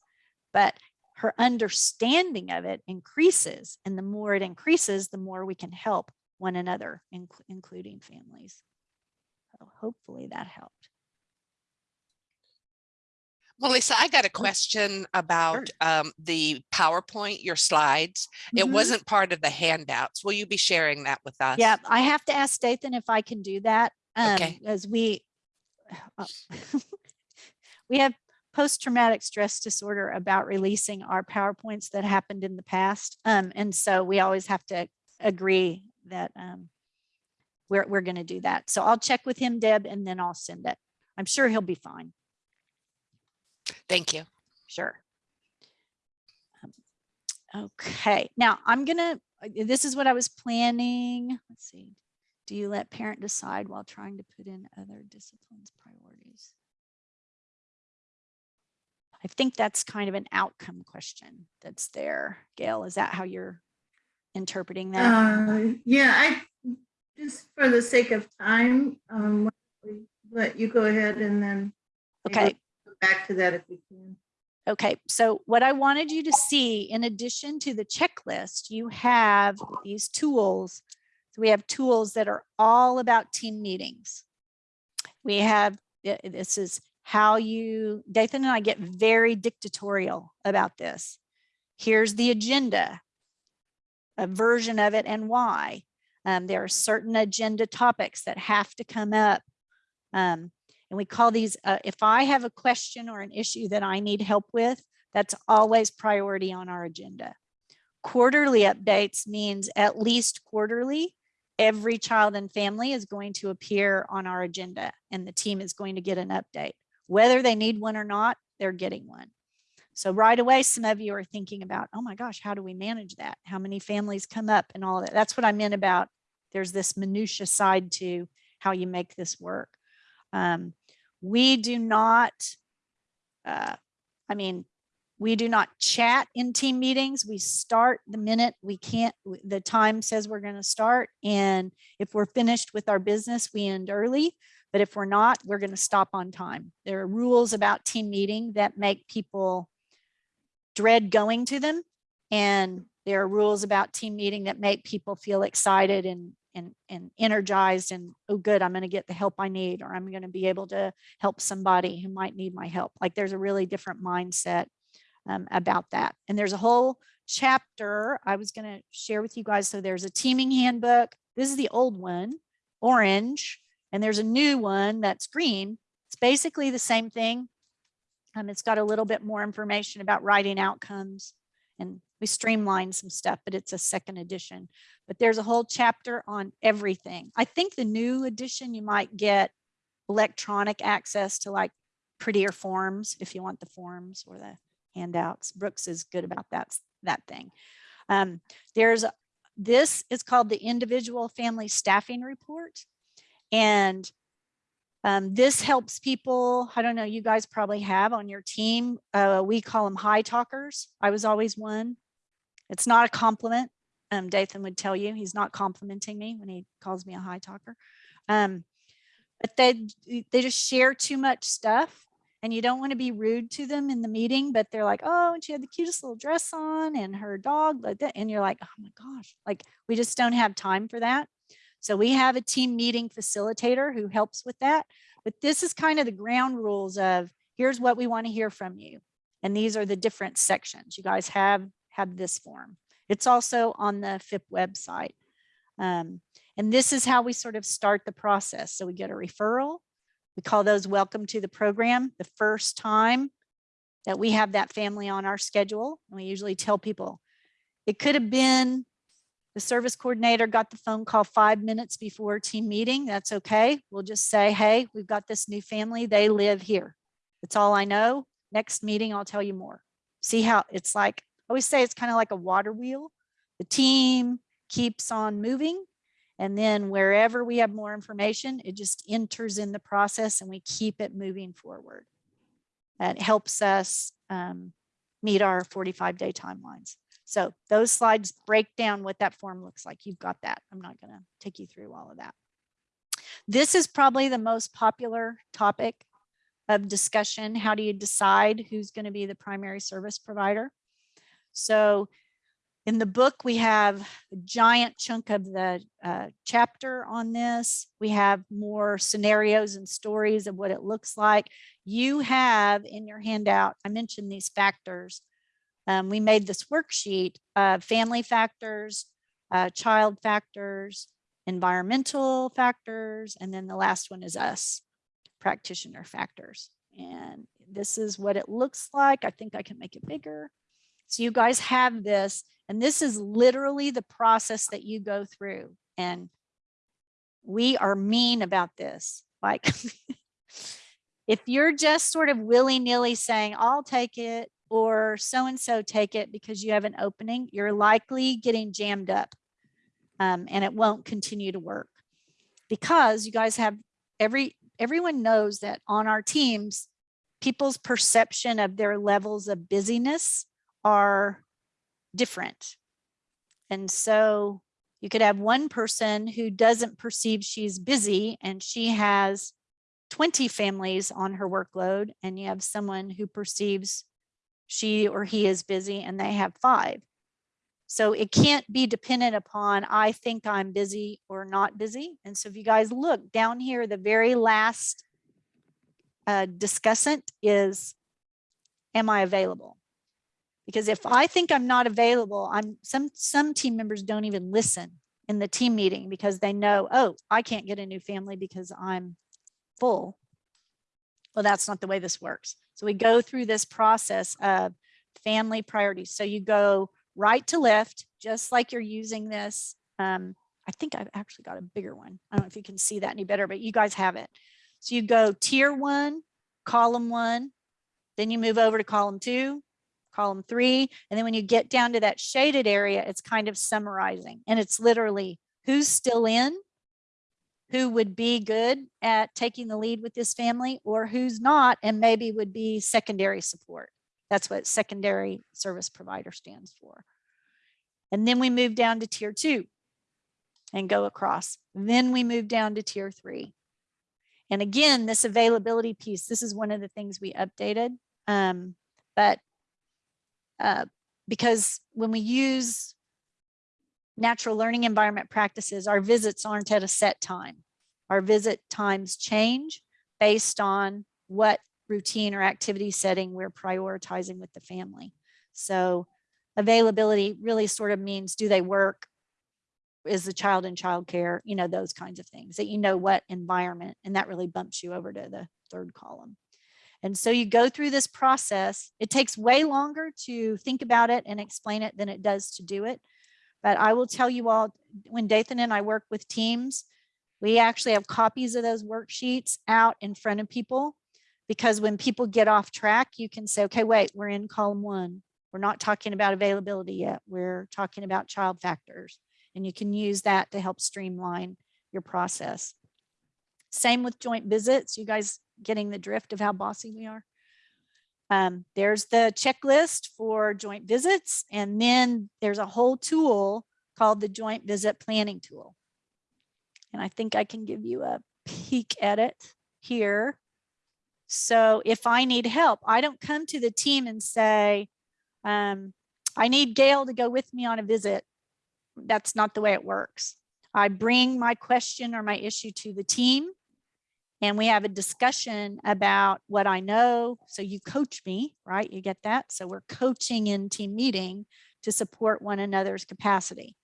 But her understanding of it increases. And the more it increases, the more we can help one another, inc including families. So hopefully that helped. Melissa, I got a question about um, the PowerPoint, your slides. It Mhm. wasn't part of the handouts. Will you be sharing that with us? Yeah, I have to ask Dathan if I can do that. Um, Okay. as we, uh, we have post-traumatic stress disorder about releasing our PowerPoints that happened in the past. Um, and so we always have to agree that um, we're, we're going to do that. So I'll check with him, Deb, and then I'll send it. I'm sure he'll be fine. Thank you. Sure. Um, Okay, now I'm gonna, uh, this is what I was planning. Let's see. Do you let parent decide while trying to put in other disciplines priorities? I think that's kind of an outcome question that's there. Gail, is that how you're interpreting that? Uh, yeah, I, just for the sake of time, um, why don't we let you go ahead and then. Okay, Back to that if we can. Okay, so what I wanted you to see, in addition to the checklist, you have these tools. So we have tools that are all about team meetings. We have, this is how you, Dathan and I get very dictatorial about this. Here's the agenda, a version of it and why. Um, there are certain agenda topics that have to come up. Um, and we call these, uh, if I have a question or an issue that I need help with, that's always priority on our agenda. Quarterly updates means at least quarterly, every child and family is going to appear on our agenda and the team is going to get an update. Whether they need one or not, they're getting one. So right away, some of you are thinking about, oh my gosh, how do we manage that? How many families come up and all that? That's what I meant about there's this minutia side to how you make this work. Um, we do not, uh, I mean, we do not chat in team meetings. We start the minute we can't, the time says we're going to start. And if we're finished with our business, we end early. But if we're not, we're going to stop on time. There are rules about team meeting that make people dread going to them. And there are rules about team meeting that make people feel excited and and, and energized and oh good i'm going to get the help i need or i'm going to be able to help somebody who might need my help like there's a really different mindset um, about that and there's a whole chapter i was going to share with you guys so there's a teaming handbook this is the old one orange and there's a new one that's green it's basically the same thing um, it's got a little bit more information about writing outcomes and we streamlined some stuff, but it's a second edition. But there's a whole chapter on everything. I think the new edition, you might get electronic access to like prettier forms if you want the forms or the handouts. Brooks is good about that, that thing. Um, there's, this is called the individual family staffing report. And um, this helps people, I don't know, you guys probably have on your team. Uh, we call them high talkers. I was always one. It's not a compliment. Um, Dathan would tell you he's not complimenting me when he calls me a high talker. Um, but they, they just share too much stuff and you don't want to be rude to them in the meeting, but they're like, oh, and she had the cutest little dress on and her dog like that. And you're like, oh my gosh, like we just don't have time for that. So we have a team meeting facilitator who helps with that. But this is kind of the ground rules of here's what we want to hear from you. And these are the different sections. You guys have have this form. It's also on the FIPP website. Um, and this is how we sort of start the process. So we get a referral. We call those welcome to the program. The first time that we have that family on our schedule, and we usually tell people it could have been the service coordinator got the phone call five minutes before team meeting. That's okay. We'll just say, hey, we've got this new family. They live here. That's all I know. Next meeting, I'll tell you more. See how it's like, I always say it's kind of like a water wheel. The team keeps on moving. And then wherever we have more information, it just enters in the process and we keep it moving forward. That helps us um, meet our 45 day timelines. So those slides break down what that form looks like. You've got that. I'm not going to take you through all of that. This is probably the most popular topic of discussion. How do you decide who's going to be the primary service provider? So in the book, we have a giant chunk of the uh, chapter on this. We have more scenarios and stories of what it looks like. You have in your handout, I mentioned these factors um, we made this worksheet of family factors, uh, child factors, environmental factors, and then the last one is us, practitioner factors. And this is what it looks like. I think I can make it bigger. So you guys have this, and this is literally the process that you go through. And we are mean about this. Like, if you're just sort of willy nilly saying, I'll take it, or so-and-so take it because you have an opening, you're likely getting jammed up um, and it won't continue to work because you guys have every, everyone knows that on our teams, people's perception of their levels of busyness are different. And so you could have one person who doesn't perceive she's busy and she has 20 families on her workload and you have someone who perceives she or he is busy and they have five. So it can't be dependent upon, I think I'm busy or not busy. And so if you guys look down here, the very last uh, discussant is, am I available? Because if I think I'm not available, I'm some some team members don't even listen. in the team meeting because they know, oh, I can't get a new family because I'm full. Well, that's not the way this works. So we go through this process of family priorities. So you go right to left, just like you're using this. Um, I think I've actually got a bigger one. I don't know if you can see that any better, but you guys have it. So you go tier one, column one, then you move over to column two, column three. And then when you get down to that shaded area, it's kind of summarizing and it's literally who's still in, who would be good at taking the lead with this family or who's not and maybe would be secondary support. That's what secondary service provider stands for. And then we move down to tier two and go across. Then we move down to tier three. And again, this availability piece, this is one of the things we updated. Um, but uh, because when we use natural learning environment practices, our visits aren't at a set time. Our visit times change based on what routine or activity setting we're prioritizing with the family. So availability really sort of means do they work? Is the child in childcare? You know, those kinds of things that you know what environment and that really bumps you over to the third column. And so you go through this process. It takes way longer to think about it and explain it than it does to do it. But I will tell you all, when Dathan and I work with teams, we actually have copies of those worksheets out in front of people because when people get off track, you can say, okay, wait, we're in column one. We're not talking about availability yet. We're talking about child factors. And you can use that to help streamline your process. Same with joint visits. You guys getting the drift of how bossy we are? Um, there's the checklist for joint visits. And then there's a whole tool called the joint visit planning tool. And I think I can give you a peek at it here. So if I need help, I don't come to the team and say, um, I need Gail to go with me on a visit. That's not the way it works. I bring my question or my issue to the team and we have a discussion about what I know. So you coach me, right? You get that? So we're coaching in team meeting to support one another's capacity.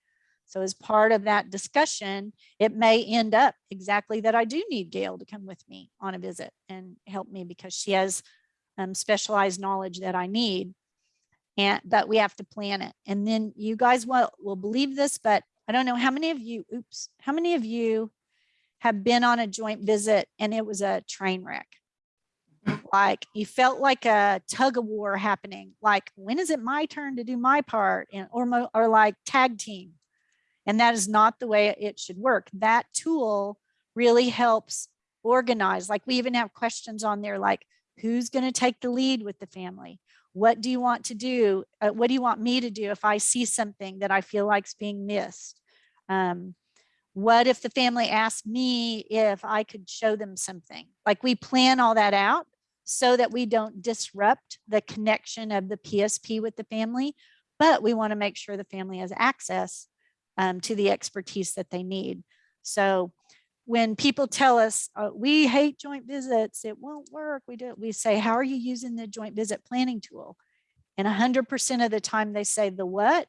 So as part of that discussion, it may end up exactly that I do need Gail to come with me on a visit and help me because she has um, specialized knowledge that I need. And but we have to plan it. And then you guys will, will believe this, but I don't know how many of you, oops, how many of you have been on a joint visit and it was a train wreck. Like you felt like a tug of war happening. Like when is it my turn to do my part and or, or like tag team. And that is not the way it should work. That tool really helps organize. Like we even have questions on there like who's going to take the lead with the family? What do you want to do? Uh, what do you want me to do if I see something that I feel like's being missed? Um, what if the family asked me if I could show them something? Like we plan all that out so that we don't disrupt the connection of the PSP with the family, but we want to make sure the family has access um, to the expertise that they need. So when people tell us uh, we hate joint visits, it won't work. We do. We say, how are you using the joint visit planning tool? And 100% of the time they say the what?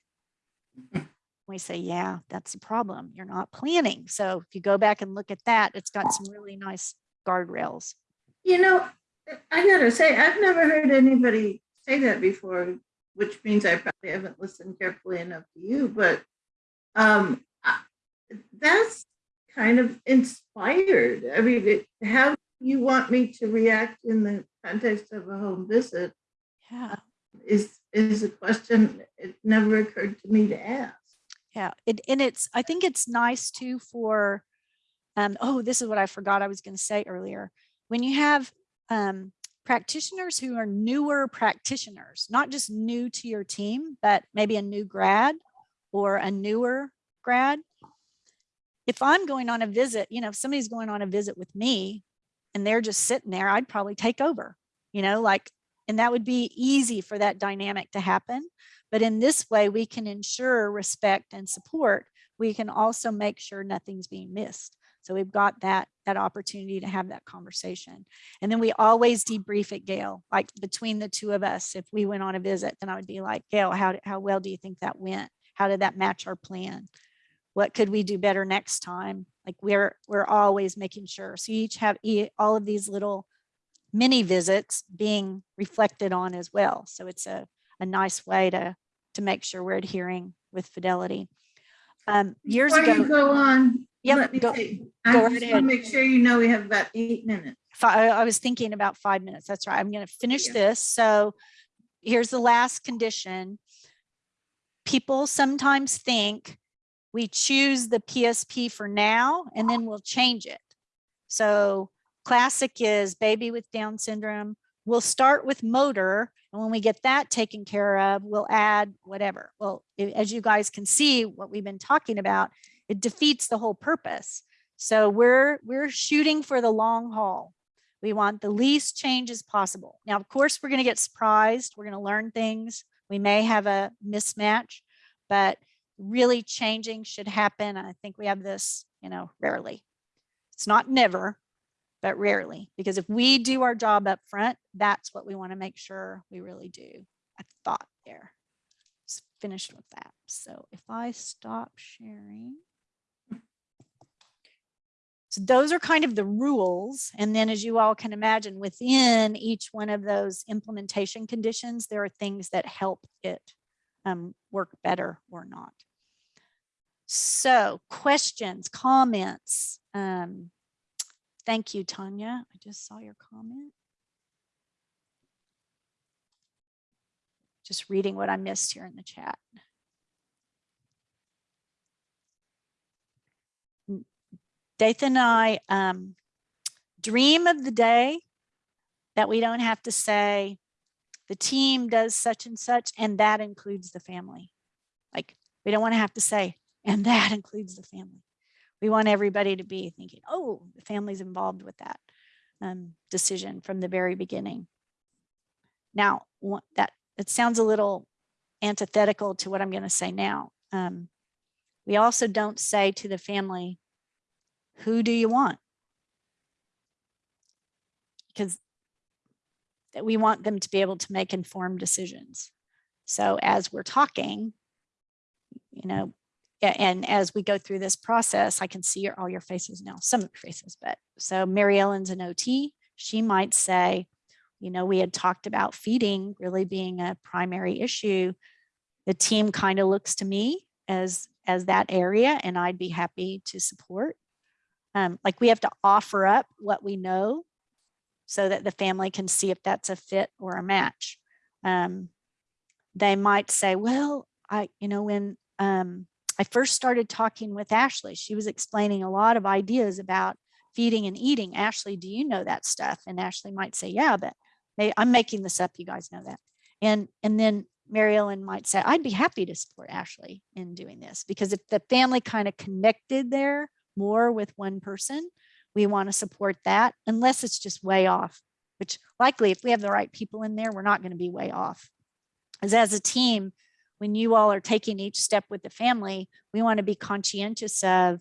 we say, yeah, that's the problem. You're not planning. So if you go back and look at that, it's got some really nice guardrails. You know, I gotta say, I've never heard anybody say that before, which means I probably haven't listened carefully enough to you, but um, that's kind of inspired. I mean, it, how you want me to react in the context of a home visit Yeah. is is a question it never occurred to me to ask. Yeah, it, and it's, I think it's nice too for, um, oh, this is what I forgot I was going to say earlier. When you have um, practitioners who are newer practitioners, not just new to your team, but maybe a new grad or a newer grad. If I'm going on a visit, you know, if somebody's going on a visit with me and they're just sitting there, I'd probably take over, you know, like, and that would be easy for that dynamic to happen. But in this way, we can ensure respect and support. We can also make sure nothing's being missed. So we've got that, that opportunity to have that conversation. And then we always debrief at Gail, like between the two of us, if we went on a visit, then I would be like, Gail, how, how well do you think that went? How did that match our plan? what could we do better next time? Like we're, we're always making sure. So you each have all of these little mini visits being reflected on as well. So it's a, a nice way to, to make sure we're adhering with fidelity. Um, years Before you ago, go on, Yep, let me go- go I right just want ahead. to make sure you know we have about eight minutes. fi- I I was thinking about five minutes. That's right. I'm going to finish Yeah. this. So here's the last condition. People sometimes think we choose the PSP for now and then we'll change it. So classic is baby with Down syndrome. We'll start with motor and when we get that taken care of, we'll add whatever. Well, as you guys can see, what we've been talking about, it defeats the whole purpose. So we're, we're shooting for the long haul. We want the least changes possible. Now, of course, we're going to get surprised. We're going to learn things. We may have a mismatch, but really changing should happen. I think we have this, you know, rarely. It's not never, but rarely, because if we do our job up front, that's what we want to make sure we really do. I thought there. Just finished with that. So if I stop sharing. So those are kind of the rules. And then as you all can imagine, within each one of those implementation conditions, there are things that help it um, work better or not. So questions, comments. Um, thank you, Tanya. I just saw your comment. Just reading what I missed here in the chat. Dathan and I um, dream of the day that we don't have to say the team does such and such, and that includes the family. Like we don't want to have to say, and that includes the family. We want everybody to be thinking, oh, the family's involved with that um, decision from the very beginning. Now, that it sounds a little antithetical to what I'm going to say now. Um, we also don't say to the family, who do you want? Because that we want them to be able to make informed decisions. So as we're talking, you know, and as we go through this process, I can see your, all your faces now, some of your faces, but so Mary Ellen's an OT. She might say, you know, we had talked about feeding really being a primary issue. The team kind of looks to me as as that area and I'd be happy to support. Um, like we have to offer up what we know so that the family can see if that's a fit or a match. Um, they might say, well, I, you know, when um, I first started talking with Ashley, she was explaining a lot of ideas about feeding and eating. Ashley, do you know that stuff? And Ashley might say, yeah, but may, I'm making this up. You guys know that. And, and then Mary Ellen might say, I'd be happy to support Ashley in doing this because if the family kind of connected there more with one person, we want to support that unless it's just way off, which likely if we have the right people in there, we're not going to be way off. As as a team, when you all are taking each step with the family, we want to be conscientious of,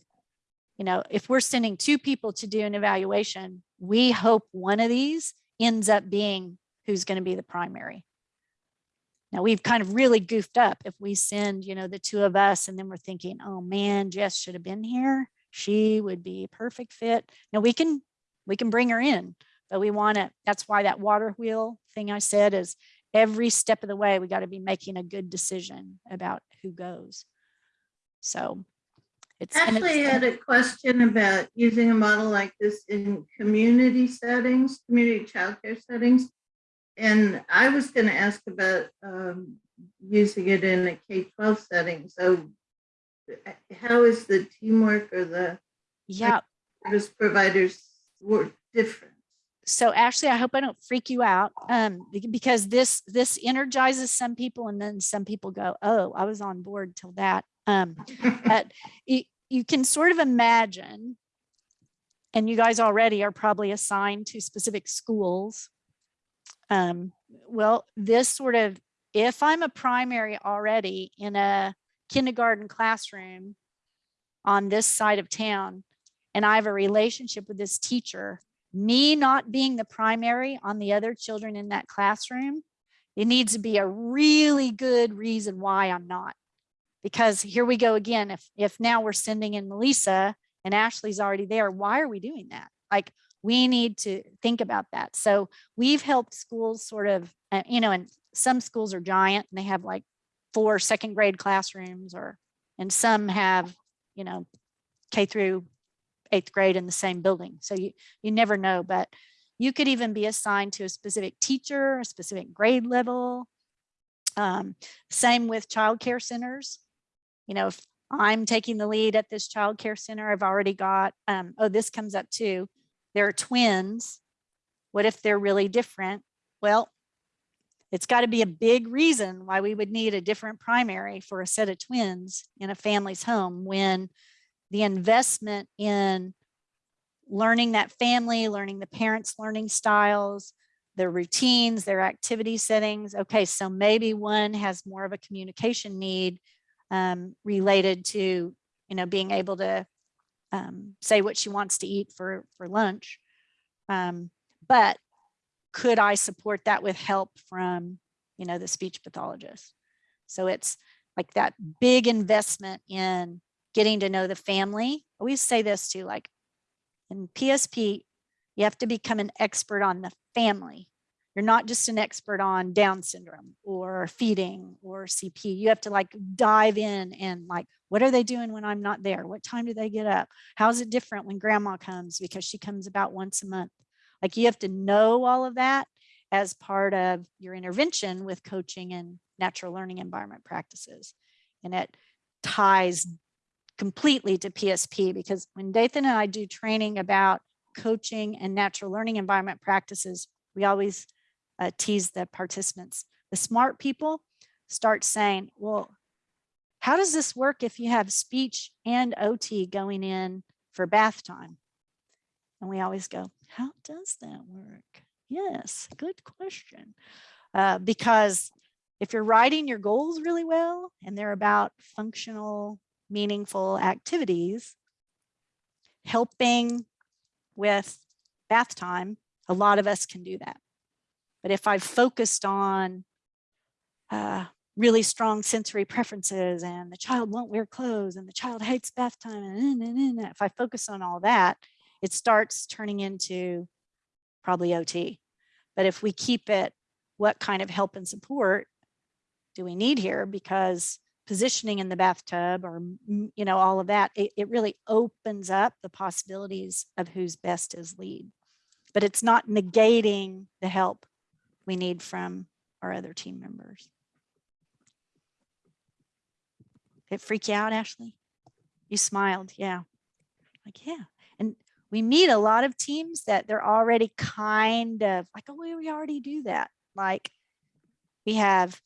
you know, if we're sending two people to do an evaluation, we hope one of these ends up being who's going to be the primary. Now we've kind of really goofed up if we send, you know, the two of us and then we're thinking, oh man, Jess should have been here. She would be a perfect fit. Now we can, we can bring her in, but we want to, that's why that water wheel thing I said is every step of the way, we got to be making a good decision about who goes. So it's. Ashley it's- had a question about using a model like this in community settings, community childcare settings. And I was going to ask about um, using it in a K-12 setting. So uh, how is the teamwork or the Yeah, service providers work different? So Ashley, I hope I don't freak you out um, because this this energizes some people and then some people go, oh, I was on board till that. Um, but you, you can sort of imagine, and you guys already are probably assigned to specific schools. Um, well, this sort of, if I'm a primary already in a kindergarten classroom on this side of town, and I have a relationship with this teacher, me not being the primary on the other children in that classroom, it needs to be a really good reason why I'm not. Because here we go again, if, if now we're sending in Melissa and Ashley's already there, why are we doing that? Like, we need to think about that. So we've helped schools sort of, uh, you know, and some schools are giant and they have like four second grade classrooms or, and some have, you know, K through eighth grade in the same building. So you, you never know, but you could even be assigned to a specific teacher, a specific grade level. Um, same with childcare centers. You know, if I'm taking the lead at this childcare center, I've already got, um, oh, this comes up too. There are twins. What if they're really different? Well, it's got to be a big reason why we would need a different primary for a set of twins in a family's home when the investment in learning that family, learning the parents' learning styles, their routines, their activity settings. Okay, so maybe one has more of a communication need um, related to, you know, being able to um, say what she wants to eat for, for lunch. Um, but could I support that with help from, you know, the speech pathologist? So it's like that big investment in getting to know the family. Always say this too, like in PSP, you have to become an expert on the family. You're not just an expert on Down syndrome or feeding or CP. You have to like dive in and like, what are they doing when I'm not there? What time do they get up? How's it different when grandma comes because she comes about once a month? Like you have to know all of that as part of your intervention with coaching and natural learning environment practices. And it ties completely to PSP because when Dathan and I do training about coaching and natural learning environment practices, we always uh, tease the participants. The smart people start saying, well, how does this work if you have speech and OT going in for bath time? And we always go, how does that work? Yes, good question. Uh, because if you're writing your goals really well and they're about functional, meaningful activities, helping with bath time, a lot of us can do that. But if I've focused on uh, really strong sensory preferences and the child won't wear clothes and the child hates bath time, and, and, and, if I focus on all that, it starts turning into probably OT. But if we keep it, what kind of help and support do we need here? Because positioning in the bathtub or, you know, all of that, it, it really opens up the possibilities of who's best as lead. But it's not negating the help we need from our other team members. It freak you out, Ashley? You smiled, yeah. Like, yeah. And we meet a lot of teams that they're already kind of like, oh, we already do that. Like we have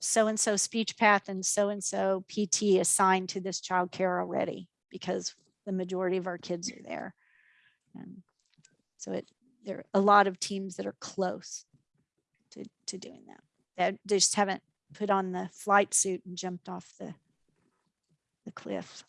so-and-so speech path and so-and-so PT assigned to this child care already because the majority of our kids are there. And so it there are a lot of teams that are close to, to doing that. That just haven't put on the flight suit and jumped off the, the cliff.